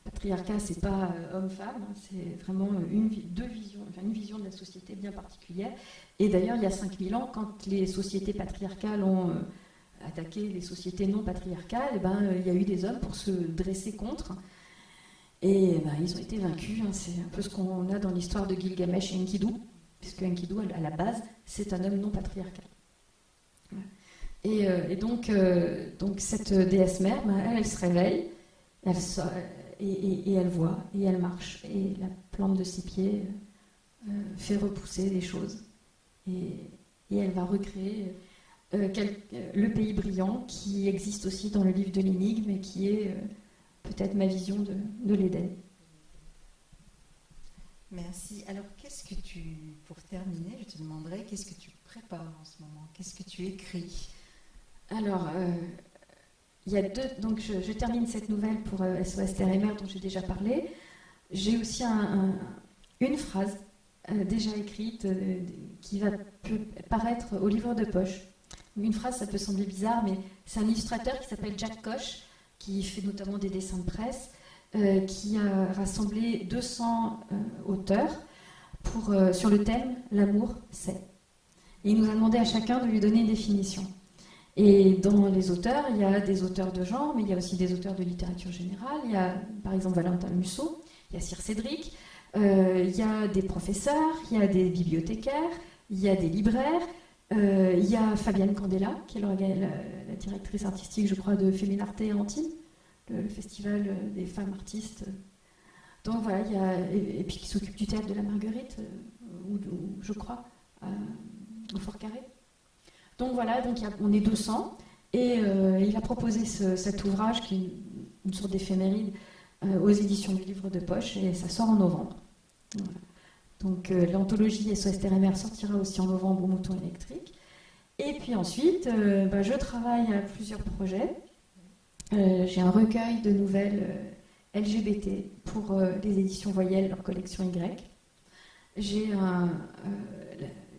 Patriarcat, c'est pas homme-femme, hein, c'est vraiment une, deux visions, une vision de la société bien particulière. Et d'ailleurs, il y a 5000 ans, quand les sociétés patriarcales ont attaquer les sociétés non patriarcales, eh ben, euh, il y a eu des hommes pour se dresser contre. Et ben, ils ont été vaincus. Hein. C'est un peu ce qu'on a dans l'histoire de Gilgamesh et Enkidu, puisque Enkidu, à la base, c'est un homme non patriarcal. Et, euh, donc, euh, donc, cette déesse mère, ben, elle, se réveille, elle et, elle voit, et elle marche. Et la plante de ses pieds fait repousser les choses. Et, elle va recréer euh, euh, le pays brillant, qui existe aussi dans le livre de l'énigme et qui est euh, peut-être ma vision de, de l'Éden. Merci. Alors, qu'est-ce que tu, pour terminer, je te demanderai, qu'est-ce que tu prépares en ce moment? Qu'est-ce que tu écris? Alors, il y a deux. Donc, je, termine cette nouvelle pour SOS et Mer dont j'ai déjà parlé. J'ai aussi une phrase déjà écrite qui va paraître au livre de poche une phrase, ça peut sembler bizarre, mais c'est un illustrateur qui s'appelle Jack Koch, qui fait notamment des dessins de presse, euh, qui a rassemblé 200 euh, auteurs pour, euh, sur le thème L'amour, c'est. Et il nous a demandé à chacun de lui donner une définition. Et dans les auteurs, il y a des auteurs de genre, mais il y a aussi des auteurs de littérature générale. Il y a par exemple Valentin Musso, il y a Cyr Cédric, il y a des professeurs, il y a des bibliothécaires, il y a des libraires, euh, il y a Fabienne Candela, qui est la, directrice artistique, je crois, de Féminarte et Le, festival des femmes artistes. Donc voilà, il y a, et, puis qui s'occupe du théâtre de la Marguerite, euh, ou, je crois, au Fort Carré. Donc voilà, donc on est 200, et euh, il a proposé cet ouvrage qui est une, sorte d'éphéméride aux éditions du livre de poche, et ça sort en novembre. Donc euh, l'anthologie SOS Terre sortira aussi en novembre au mouton électrique. Et puis ensuite, euh, bah, je travaille à plusieurs projets. Euh, j'ai un recueil de nouvelles LGBT pour les éditions Voyelles, leur collection Y. J'ai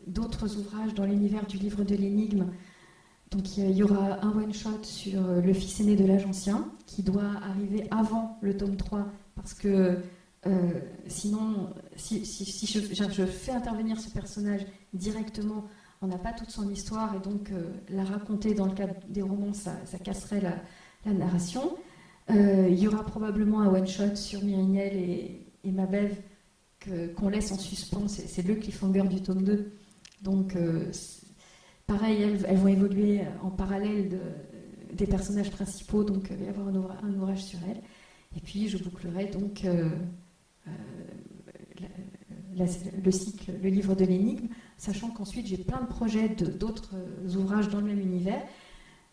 d'autres ouvrages dans l'univers du livre de l'énigme. Donc il y aura un one-shot sur le fils aîné de l'âge ancien qui doit arriver avant le tome 3 parce que euh, sinon, si, je, fais intervenir ce personnage directement, on n'a pas toute son histoire et donc euh, la raconter dans le cadre des romans, ça, casserait la, narration. Euh, il y aura probablement un one-shot sur Myrinel et, et Mabev qu'on laisse en suspens, c'est le cliffhanger du tome 2. Donc, pareil, elles, vont évoluer en parallèle des personnages principaux, donc il va y avoir un ouvrage, sur elles. Et puis, je bouclerai donc euh, le cycle, le livre de l'énigme, sachant qu'ensuite j'ai plein de projets d'autres ouvrages dans le même univers,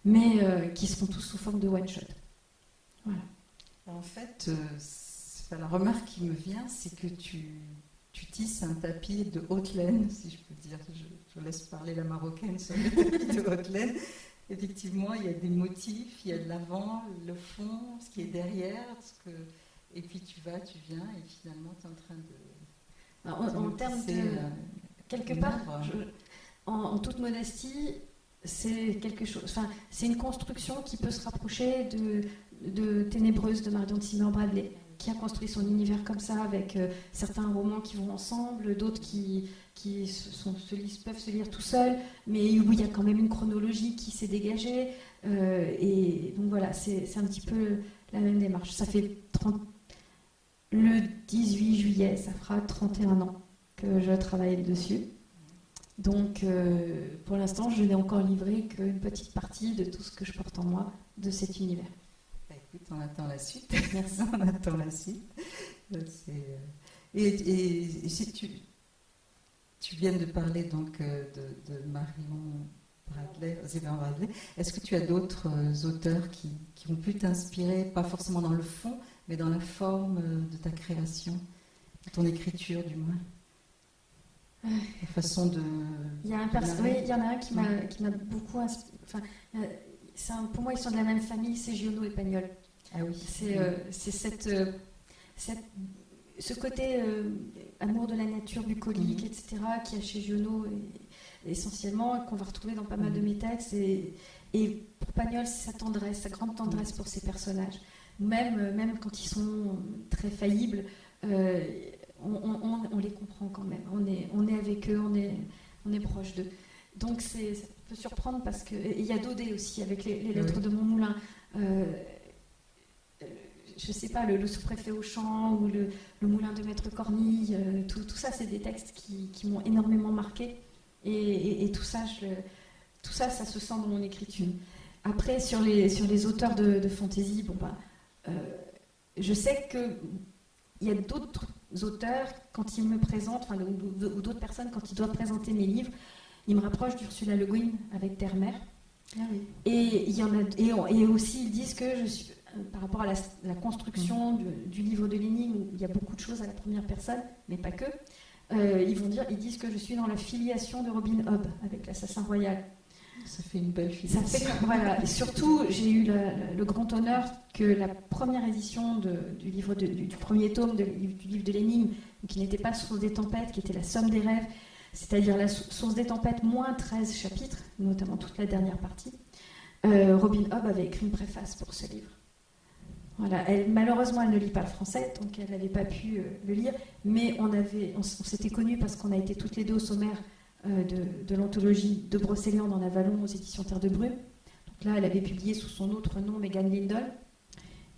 mais euh, qui seront tous sous forme de one-shot. Voilà. En fait, euh, la remarque qui me vient, c'est que tu, tu, tisses un tapis de haute laine, si je peux dire. Je, laisse parler la marocaine sur le tapis de haute laine. Effectivement, il y a des motifs, il y a de l'avant, le fond, ce qui est derrière, ce que et puis tu vas, tu viens, et finalement tu es en train de. en, termes de. Euh, quelque part, en, toute modestie, c'est quelque chose. Enfin, c'est une construction qui peut se rapprocher de, de Ténébreuse de Marion Timmer Bradley, qui a construit son univers comme ça, avec euh, certains romans qui vont ensemble, d'autres qui, qui se lisent, peuvent se lire tout seuls, mais où il y a quand même une chronologie qui s'est dégagée. Euh, et donc voilà, c'est un petit peu la même démarche. Ça fait 30, le 18 juillet, ça fera 31 ans que je travaille dessus. Donc, euh, pour l'instant, je n'ai encore livré qu'une petite partie de tout ce que je porte en moi de cet univers. Bah, écoute, on attend la suite. Merci, on attend la suite. Et, et, si tu, tu viens de parler donc de, de Marion Bradley, est-ce que tu as d'autres auteurs qui, qui ont pu t'inspirer, pas forcément dans le fond, mais dans la forme de ta création, de ton écriture du moins? La façon de. Il y, a un oui, il y en a un qui m'a beaucoup inspiré. Enfin, un, pour moi, ils sont de la même famille, c'est Giono et Pagnol. Ah oui. C'est euh, cette, euh, cette, ce côté euh, amour de la nature, bucolique, mhm. etc., qui a chez Giono essentiellement, qu'on va retrouver dans pas mal de mhm. mes textes. Et, et pour Pagnol, c'est sa tendresse, sa grande tendresse pour ses personnages. Même, même quand ils sont très faillibles, on, les comprend quand même. On est, on est avec eux, on est, on est proche d'eux. Donc c'est, ça peut surprendre parce que. Il y a Daudet aussi avec les, lettres de mon moulin. Euh, je ne sais pas, le, sous-préfet au champ ou le, moulin de Maître Cornille, euh, tout, ça, c'est des textes qui, m'ont énormément marqué. Et, tout, ça, je, tout ça, ça se sent dans mon écriture. Après, sur les, sur les auteurs de, de fantaisie, bon, bah, euh, je sais qu'il y a d'autres auteurs, quand ils me présentent, enfin, ou, d'autres personnes, quand ils doivent présenter mes livres, ils me rapprochent d'Ursula Le Guin avec Terre-Mère. Ah et, il y en a, et, aussi, ils disent que je suis, euh, par rapport à la, construction mm. du, livre de Lénine, où il y a beaucoup de choses à la première personne, mais pas que, euh, ils, vont dire, ils disent que je suis dans la filiation de Robin Hobb avec l'assassin royal. Ça fait une belle fait, voilà. Et surtout, j'ai eu le grand honneur que la première édition du, livre du, premier tome du livre de l'énigme, qui n'était pas Source des tempêtes, qui était la somme des rêves, c'est-à-dire la Source des tempêtes moins 13 chapitres, notamment toute la dernière partie, euh, Robin Hobb avait écrit une préface pour ce livre. Voilà. Malheureusement, elle ne lit pas le français, donc elle n'avait pas pu euh, le lire, mais on, s'était connus parce qu'on a été toutes les deux au sommaire euh, de, l'anthologie de Brocéliande en Avalon aux éditions Terre de Brume. Donc là, elle avait publié sous son autre nom Megan Lindell.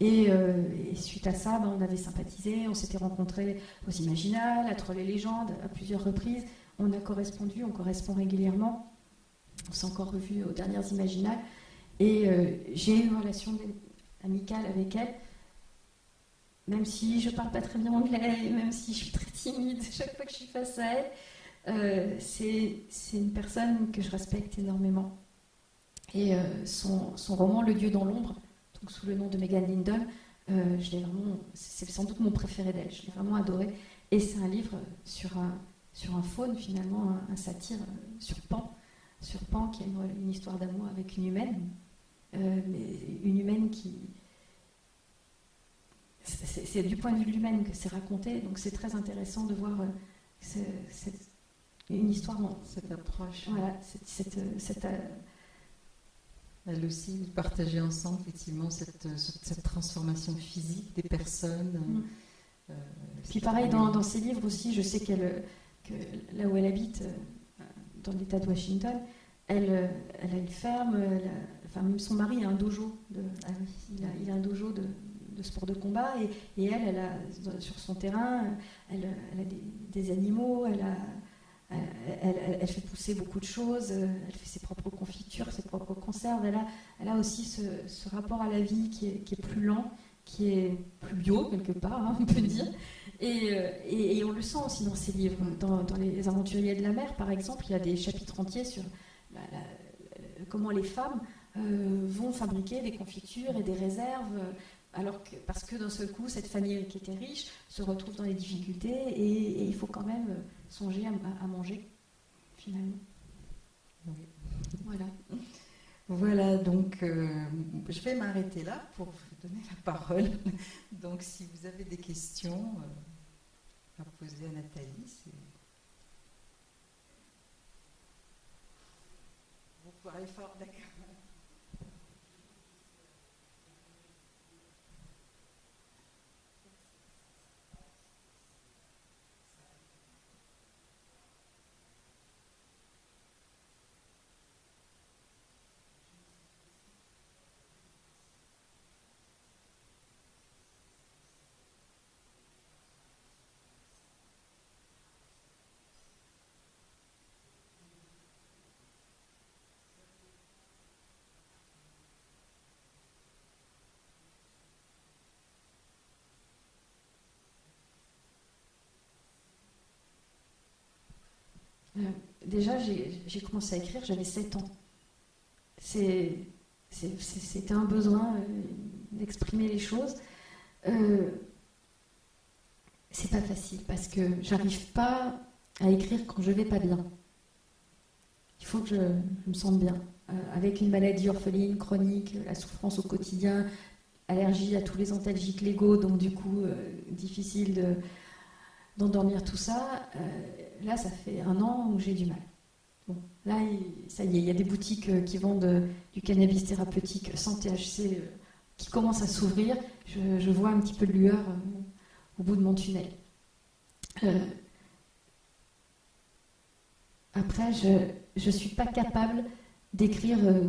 Euh, et, suite à ça, ben, on avait sympathisé, on s'était rencontrés aux Imaginales, à Troll et Légendes, à plusieurs reprises. On a correspondu, on correspond régulièrement. On s'est encore revu aux dernières Imaginales. Et euh, j'ai une relation amicale avec elle, même si je parle pas très bien anglais, même si je suis très timide chaque fois que je suis face à elle. Euh, c'est une personne que je respecte énormément. Et son, son, roman Le Dieu dans l'ombre, sous le nom de Megan Lindon. Euh, c'est sans doute mon préféré d'elle. Je l'ai vraiment adoré. Et c'est un livre sur un, un faune, finalement, un, satire euh, sur Pan, sur Pan qui a une, histoire d'amour avec une humaine, euh, mais une humaine qui. C'est du point de vue de l'humaine que c'est raconté, donc c'est très intéressant de voir une histoire dans cette approche. Voilà, cette, cette elle aussi, partager ensemble effectivement cette, cette, transformation physique des personnes. Mm. Euh, Puis pareil, dans, dans, ses livres aussi, je sais qu'elle, que là où elle habite, euh, dans l'État de Washington, elle, euh, elle a une ferme, enfin même son mari a un dojo, de, ah il, a, il, a, un dojo de, de sport de combat, et, et, elle, elle a, sur son terrain, elle, elle a des, des, animaux, elle a elle, fait pousser beaucoup de choses, euh, elle fait ses propres confitures, ses propres conserves. Elle a, aussi ce, rapport à la vie qui est, plus lent, qui est plus bio quelque part, hein, on peut dire. Euh, et, on le sent aussi dans ses livres. Dans, Les Aventuriers de la mer, par exemple, il y a des chapitres entiers sur comment les femmes euh, vont fabriquer des confitures et des réserves. Alors que, parce que d'un seul coup, cette famille qui était riche se retrouve dans les difficultés et il faut quand même songer à, manger, finalement. Voilà. Voilà, donc euh, je vais m'arrêter là pour vous donner la parole. Donc si vous avez des questions euh, à poser à Nathalie, vous parlez fort, d'accord. Déjà, j'ai commencé à écrire, j'avais 7 ans. C'était un besoin euh, d'exprimer les choses. Euh, c'est pas facile parce que j'arrive pas à écrire quand je vais pas bien. Il faut que je, me sente bien. Euh, avec une maladie orpheline chronique, la souffrance au quotidien, allergie à tous les antalgiques légaux, donc du coup difficile d'endormir tout ça. Euh, là, ça fait un an où j'ai du mal. Là, ça y est, il y a des boutiques qui vendent du cannabis thérapeutique sans THC qui commencent à s'ouvrir. Je, vois un petit peu de lueur au bout de mon tunnel. après, je ne suis pas capable d'écrire euh,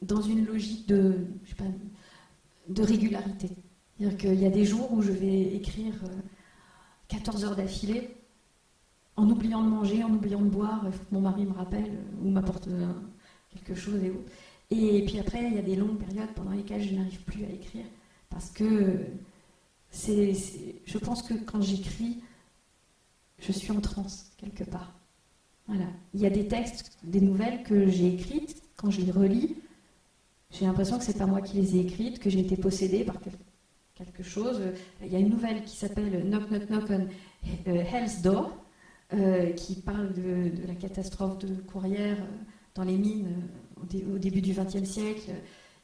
dans une logique de, de régularité. C'est-à-dire qu'il y a des jours où je vais écrire 14 euh, heures d'affilée, en oubliant de manger, en oubliant de boire, il faut que mon mari me rappelle euh, ou m'apporte quelque chose et Et puis après, il y a des longues périodes pendant lesquelles je n'arrive plus à écrire. Parce que c'est, je pense que quand j'écris, je suis en transe quelque part. Voilà. Il y a des textes, des nouvelles que j'ai écrites, quand je les relis, j'ai l'impression que c'est pas moi qui les ai écrites, que j'ai été possédée par quelque chose. Il y a une nouvelle qui s'appelle Knock Knock Knock on euh, Hell's Door, euh, qui parle de, la catastrophe de Courrières euh, dans les mines au, début du XXe siècle.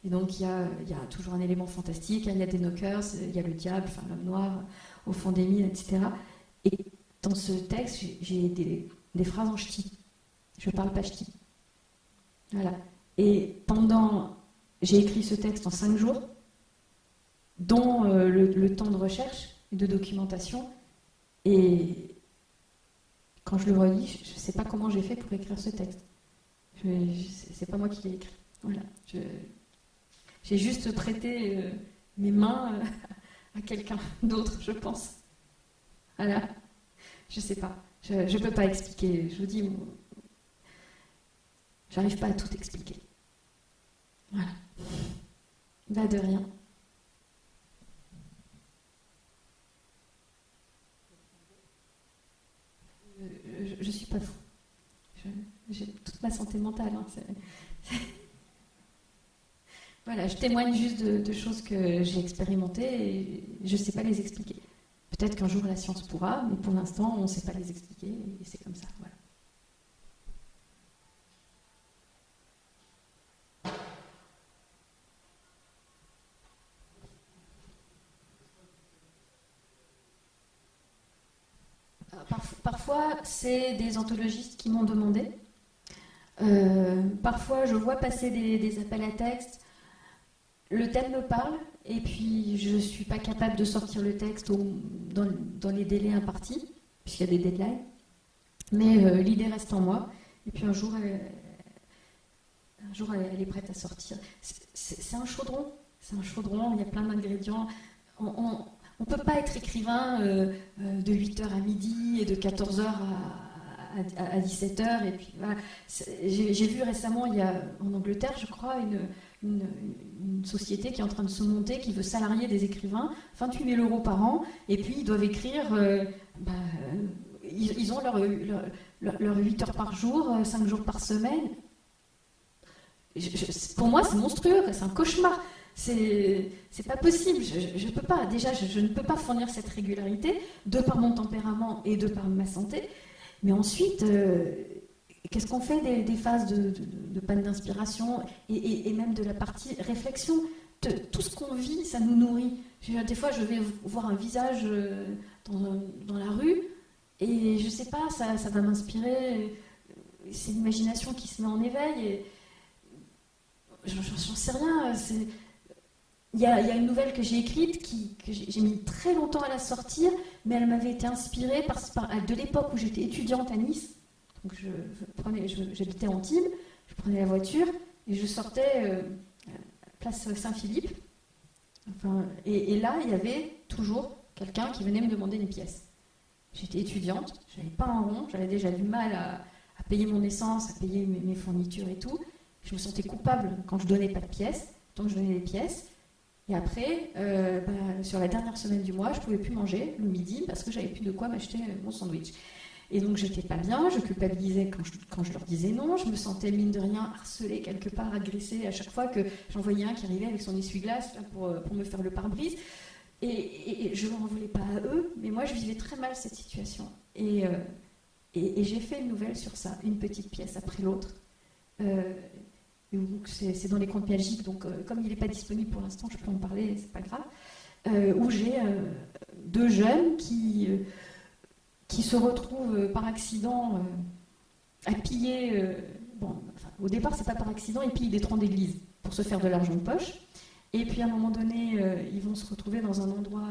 Et donc il y, a, toujours un élément fantastique, il y a des knockers, il y a le diable, l'homme noir au fond des mines, etc. Et dans ce texte, j'ai des, des phrases en ch'ti. Je parle pas ch'ti. Voilà. Et pendant. J'ai écrit ce texte en cinq jours, dont euh, le, temps de recherche et de documentation. Et quand je le relis, je ne sais pas comment j'ai fait pour écrire ce texte. C'est pas moi qui l'ai écrit. Voilà. J'ai juste prêté euh, mes mains euh, à quelqu'un d'autre, je pense. Voilà. Je sais pas. Je ne peux pas expliquer. Je vous dis, j'arrive pas à tout expliquer. Voilà. Va de rien. Je, ne suis pas fou. J'ai toute ma santé mentale. Hein, voilà, je témoigne juste de, de choses que j'ai expérimentées et je ne sais pas les expliquer. Peut-être qu'un jour la science pourra, mais pour l'instant, on ne sait pas les expliquer, et c'est comme ça. Voilà. Parfois, c'est des anthologistes qui m'ont demandé. Euh, parfois, je vois passer des, appels à texte. Le thème me parle, et puis, je ne suis pas capable de sortir le texte dans, les délais impartis, puisqu'il y a des deadlines. Mais euh, l'idée reste en moi. Et puis un jour, elle, un jour, elle, est prête à sortir. C'est un chaudron. C'est un chaudron, il y a plein d'ingrédients. Ne peut pas être écrivain euh, euh, de 8h à midi et de 14h à, 17h. Et puis, J'ai vu récemment, il y a, en Angleterre, je crois, une, une, société qui est en train de se monter, qui veut salarier des écrivains, 28 000 euros par an, et puis ils doivent écrire, euh, bah, ils, ont leur, leur, 8 heures par jour, 5 jours par semaine. pour moi, c'est monstrueux, c'est un cauchemar. C'est pas possible. Je, je, peux pas. Déjà, je, ne peux pas fournir cette régularité de par mon tempérament et de par ma santé. Mais ensuite, euh, Qu'est-ce qu'on fait des, phases de, panne d'inspiration et, même de la partie réflexion? Tout ce qu'on vit, ça nous nourrit. Des fois, je vais voir un visage euh, dans, la rue et je ne sais pas, ça, va m'inspirer. C'est l'imagination qui se met en éveil. Et j'en sais rien. Il y, a, une nouvelle que j'ai écrite que j'ai mis très longtemps à la sortir, mais elle m'avait été inspirée de l'époque où j'étais étudiante à Nice. Donc j'habitais Antibes, je prenais la voiture et je sortais euh, place Saint-Philippe. Et, là, il y avait toujours quelqu'un qui venait me demander une pièce. J'étais étudiante, j'avais pas un rond, j'avais déjà du mal à, payer mon essence, à payer mes, fournitures et tout. Je me sentais coupable quand je donnais pas de pièces, donc je donnais des pièces. Et après, euh, bah, sur la dernière semaine du mois, je pouvais plus manger le midi parce que j'avais plus de quoi m'acheter mon sandwich. Et donc j'étais pas bien, je culpabilisais quand je, quand je, leur disais non, je me sentais mine de rien harcelée quelque part, agressée à chaque fois que j'en voyais un qui arrivait avec son essuie-glace pour, pour, me faire le pare-brise. Et, je ne m'en voulais pas à eux, mais moi je vivais très mal cette situation. Et, euh, et, j'ai fait une nouvelle sur ça, une petite pièce après l'autre. Euh, c'est dans les contes pédagogiques, donc euh, comme il n'est pas disponible pour l'instant, je peux en parler, c'est pas grave. où j'ai deux jeunes qui qui se retrouvent par accident à piller. bon, au départ, c'est pas par accident, ils pillent des troncs d'église pour se faire de l'argent de poche. Et puis à un moment donné, ils vont se retrouver dans un endroit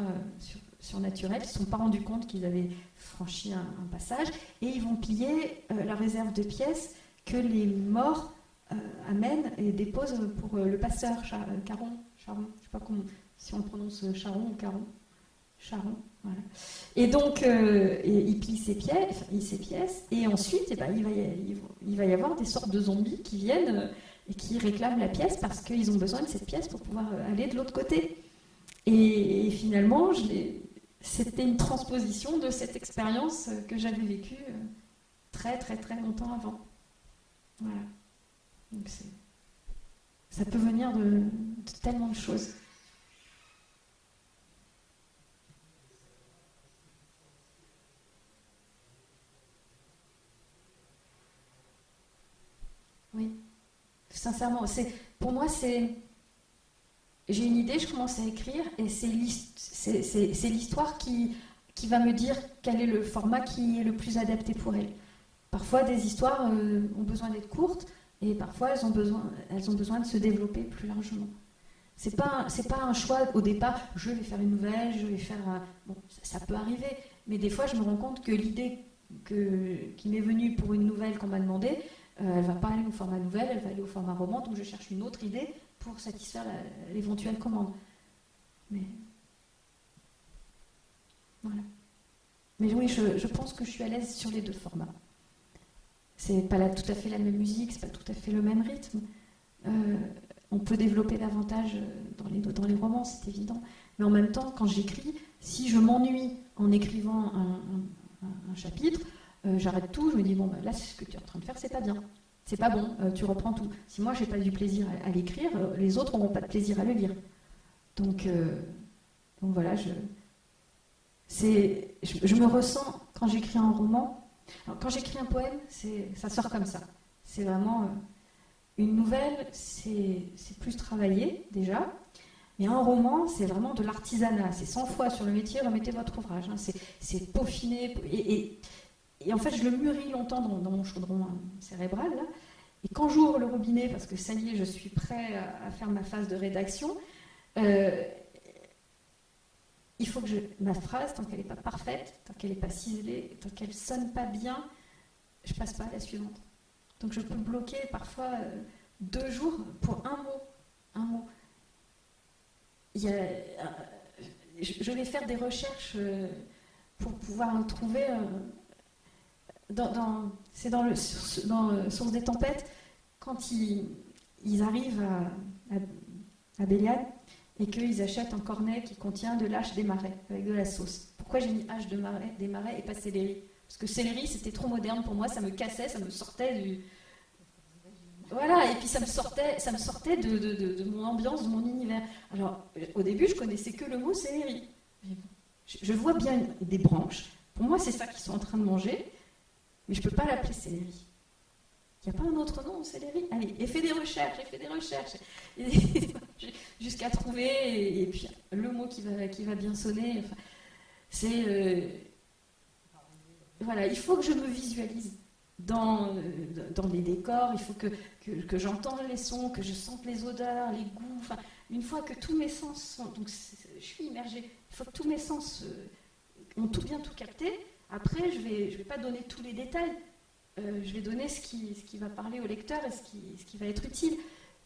surnaturel. Ils ne se sont pas rendus compte qu'ils avaient franchi un, passage. Et ils vont piller la réserve de pièces que les morts amènent et déposent pour le passeur Caron. Charon, je ne sais pas comment, si on prononce Charon ou Caron. Charon, voilà. Et donc, euh, il pille ses pièces, ses pièces, et ensuite, eh ben, il, va y, avoir des sortes de zombies qui viennent euh, et qui réclament la pièce parce qu'ils ont besoin de cette pièce pour pouvoir euh, aller de l'autre côté. Et, finalement, c'était une transposition de cette expérience que j'avais vécue très, très, très longtemps avant. Voilà. Donc ça peut venir de, de tellement de choses. Oui, sincèrement, pour moi c'est j'ai une idée, je commence à écrire et c'est l'histoire qui, qui va me dire quel est le format qui est le plus adapté pour elle. Parfois, des histoires euh, ont besoin d'être courtes et parfois elles ont besoin, elles ont besoin de se développer plus largement. C'est pas pas un choix au départ. Je vais faire une nouvelle, je vais faire bon, ça, peut arriver, mais des fois je me rends compte que l'idée qui m'est venue pour une nouvelle qu'on m'a demandé, euh, elle va pas aller au format nouvelle, elle va aller au format roman, donc je cherche une autre idée pour satisfaire l'éventuelle commande. Mais voilà. Mais oui, je, pense que je suis à l'aise sur les deux formats. C'est pas tout à fait la même musique, c'est pas tout à fait le même rythme. Euh, on peut développer davantage dans les, dans les romans, c'est évident. Mais en même temps, quand j'écris, si je m'ennuie en écrivant un chapitre, euh, j'arrête tout, je me dis, bon, bah, là, ce que tu es en train de faire, c'est pas bien. C'est pas bon, euh, tu reprends tout. Si moi, j'ai pas du plaisir à, l'écrire, euh, les autres n'auront pas de plaisir à le lire. Donc, donc voilà, je, je, je, me ressens, quand j'écris un roman, quand j'écris un poème, ça sort comme ça. C'est vraiment une nouvelle, c'est plus travaillé déjà. Mais un roman, c'est vraiment de l'artisanat. C'est 100 fois sur le métier, remettez votre ouvrage. Hein. C'est peaufiné. et, en fait, je le mûris longtemps dans, mon chaudron cérébral. Et quand j'ouvre le robinet, parce que ça y est, je suis prêt à, faire ma phase de rédaction, euh, il faut que je, ma phrase, tant qu'elle n'est pas parfaite, tant qu'elle n'est pas ciselée, tant qu'elle sonne pas bien, je passe pas à la suivante. Donc je peux bloquer parfois euh, deux jours pour un mot. Un mot. Euh, je, vais faire des recherches pour pouvoir trouver c'est dans, le, euh, Source des tempêtes, quand ils, arrivent à, à, Béliade et qu'ils achètent un cornet qui contient de l'âche des marais avec de la sauce. Pourquoi j'ai mis hache de des marais et pas céleri? Parce que céleri, c'était trop moderne pour moi, ça me cassait, ça me sortait du. Voilà, et puis ça me sortait, ça me sortait de, de, mon ambiance, de mon univers. Alors, au début, je connaissais que le mot céleri. Je vois bien des branches. Pour moi, c'est ça qu'ils sont en train de manger. Mais je ne peux pas l'appeler céleri. Il n'y a pas un autre nom, céleri Allez, et fait des recherches, et fait des recherches, jusqu'à trouver, et, puis le mot qui va, qui va bien sonner. c'est. Euh, voilà, il faut que je me visualise dans, euh, dans les décors, il faut que, que, j'entende les sons, que je sente les odeurs, les goûts. Une fois que tous mes sens sont. Donc, je suis immergée. Il faut que tous mes sens euh, ont tout bien tout capté après, je ne vais, je vais pas donner tous les détails. Euh, je vais donner ce qui, ce qui va parler au lecteur et ce qui, ce qui va être utile.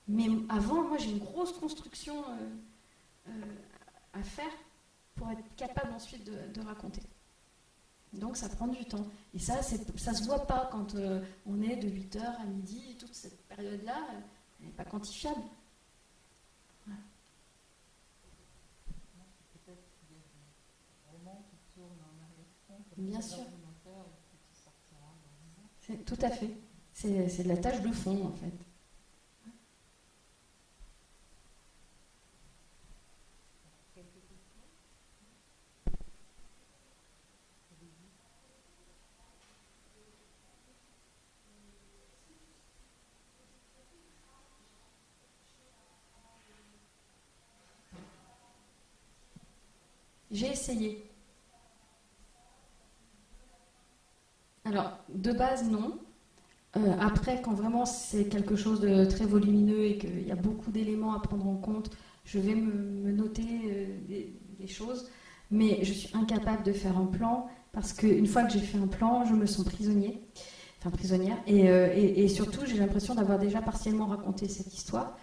Mais avant, moi, j'ai une grosse construction euh, euh, à faire pour être capable ensuite de, raconter. Donc ça prend du temps. Et ça, ça ne se voit pas quand on est de 8h à midi, toute cette période-là, elle n'est pas quantifiable. Bien sûr. Tout à fait. C'est de la tâche de fond, en fait. J'ai essayé. Alors, de base, non. Euh, après, quand vraiment c'est quelque chose de très volumineux et qu'il y a beaucoup d'éléments à prendre en compte, je vais me, noter euh, des, choses. Mais je suis incapable de faire un plan parce qu'une fois que j'ai fait un plan, je me sens prisonnier, enfin prisonnière. Et, euh, surtout, j'ai l'impression d'avoir déjà partiellement raconté cette histoire.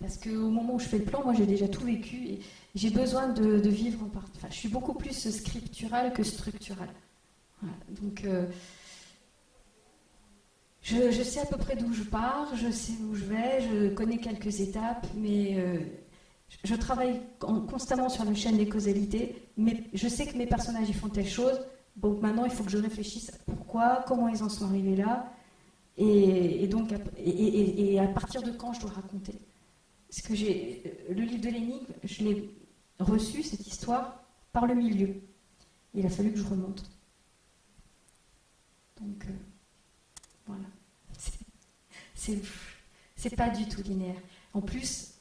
Parce qu'au moment où je fais le plan, moi j'ai déjà tout vécu et j'ai besoin de, vivre en part. Enfin, je suis beaucoup plus scripturale que structurale. Donc, euh, je, sais à peu près d'où je pars, je sais où je vais, je connais quelques étapes, mais euh, je travaille constamment sur la chaîne des causalités. Mais je sais que mes personnages font telle chose. Donc maintenant, il faut que je réfléchisse à pourquoi, comment ils en sont arrivés là, et, donc et à partir de quand je dois raconter que j'ai le livre de l'énigme, je l'ai reçu cette histoire par le milieu. Il a fallu que je remonte. Donc euh, voilà, c'est pas du tout linéaire. En plus,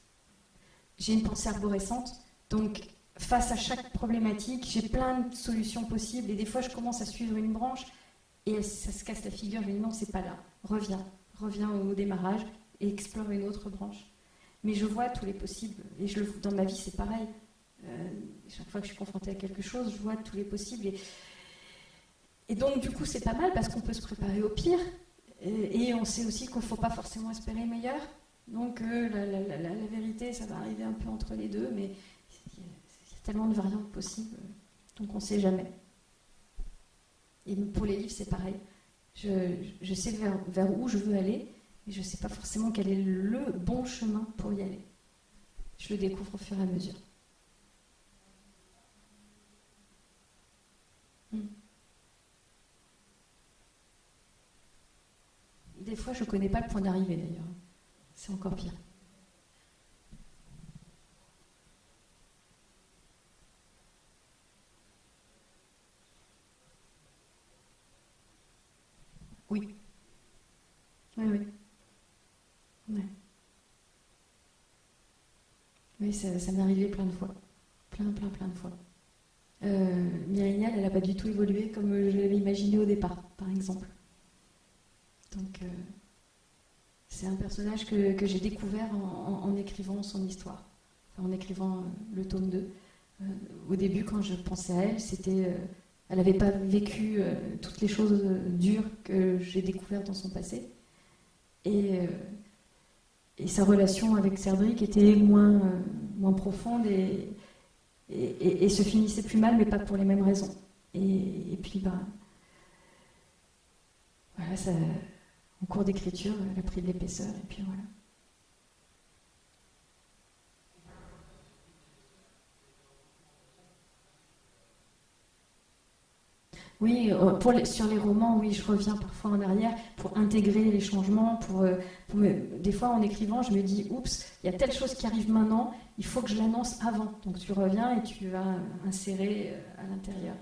j'ai une pensée arborescente, donc face à chaque problématique, j'ai plein de solutions possibles et des fois je commence à suivre une branche et ça se casse la figure. Je me dis non, c'est pas là. Reviens, reviens au démarrage et explore une autre branche. Mais je vois tous les possibles. Et je le, dans ma vie, c'est pareil. Euh, chaque fois que je suis confrontée à quelque chose, je vois tous les possibles. Et, donc, du coup, c'est pas mal parce qu'on peut se préparer au pire. Et, on sait aussi qu'il ne faut pas forcément espérer le meilleur. Donc, euh, la, vérité, ça va arriver un peu entre les deux. Mais il y, a tellement de variantes possibles. Donc, on ne sait jamais. Et pour les livres, c'est pareil. Je, sais vers où je veux aller et je ne sais pas forcément quel est le bon chemin pour y aller. Je le découvre au fur et à mesure. Hmm. Des fois, je ne connais pas le point d'arrivée d'ailleurs. C'est encore pire. Oui. Oui, oui. Oui, ça, m'est arrivé plein de fois. Plein, plein, plein de fois. Euh, elle n'a pas du tout évolué comme je l'avais imaginé au départ, par exemple. Donc, euh, c'est un personnage que, j'ai découvert en, écrivant son histoire, en écrivant euh, le tome 2. Euh, au début, quand je pensais à elle, c'était, elle n'avait pas vécu toutes les choses dures que j'ai découvertes dans son passé. Et et sa relation avec Cerdric était moins, euh, moins profonde et, et, se finissait plus mal, mais pas pour les mêmes raisons. Et, puis, bah, voilà, ça, en cours d'écriture, elle a pris de l'épaisseur, et puis voilà. Oui, euh, sur les romans, oui, je reviens parfois en arrière pour intégrer les changements. Pour, euh, des fois, en écrivant, je me dis, oups, il y a telle chose qui arrive maintenant, il faut que je l'annonce avant. Donc tu reviens et tu vas insérer euh, à l'intérieur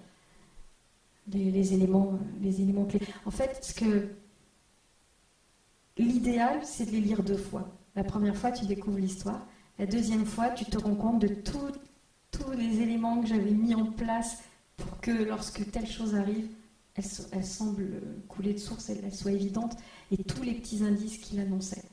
les, éléments, les éléments clés. En fait, ce que l'idéal, c'est de les lire deux fois. La première fois, tu découvres l'histoire. La deuxième fois, tu te rends compte de tous les éléments que j'avais mis en place que lorsque telle chose arrive, elle, semble couler de source, elle, soit évidente, et tous les petits indices qu'il annonçait.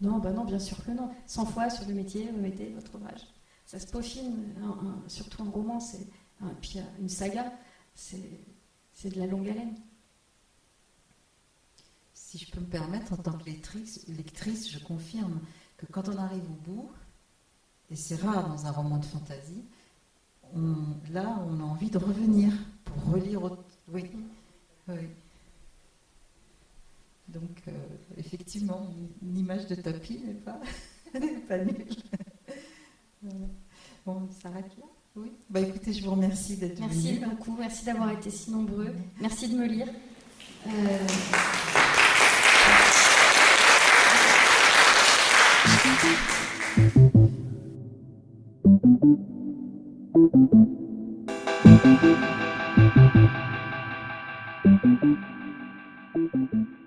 Non, bah non, bien sûr que non. 100 fois sur le métier, vous mettez votre ouvrage. Ça se peaufine, surtout un roman, c'est, puis une saga, c'est, de la longue haleine. Si je peux me permettre, en tant que lectrice, je confirme que quand on arrive au bout, et c'est rare dans un roman de fantasy, là, on a envie de revenir pour relire. Oui, oui. Donc, euh, effectivement, une image de tapis n'est pas, pas nulle. Bon, on s'arrête là Oui Bah écoutez, je vous remercie d'être venu. Merci beaucoup, merci d'avoir été si nombreux. Merci de me lire. Euh, Thank you.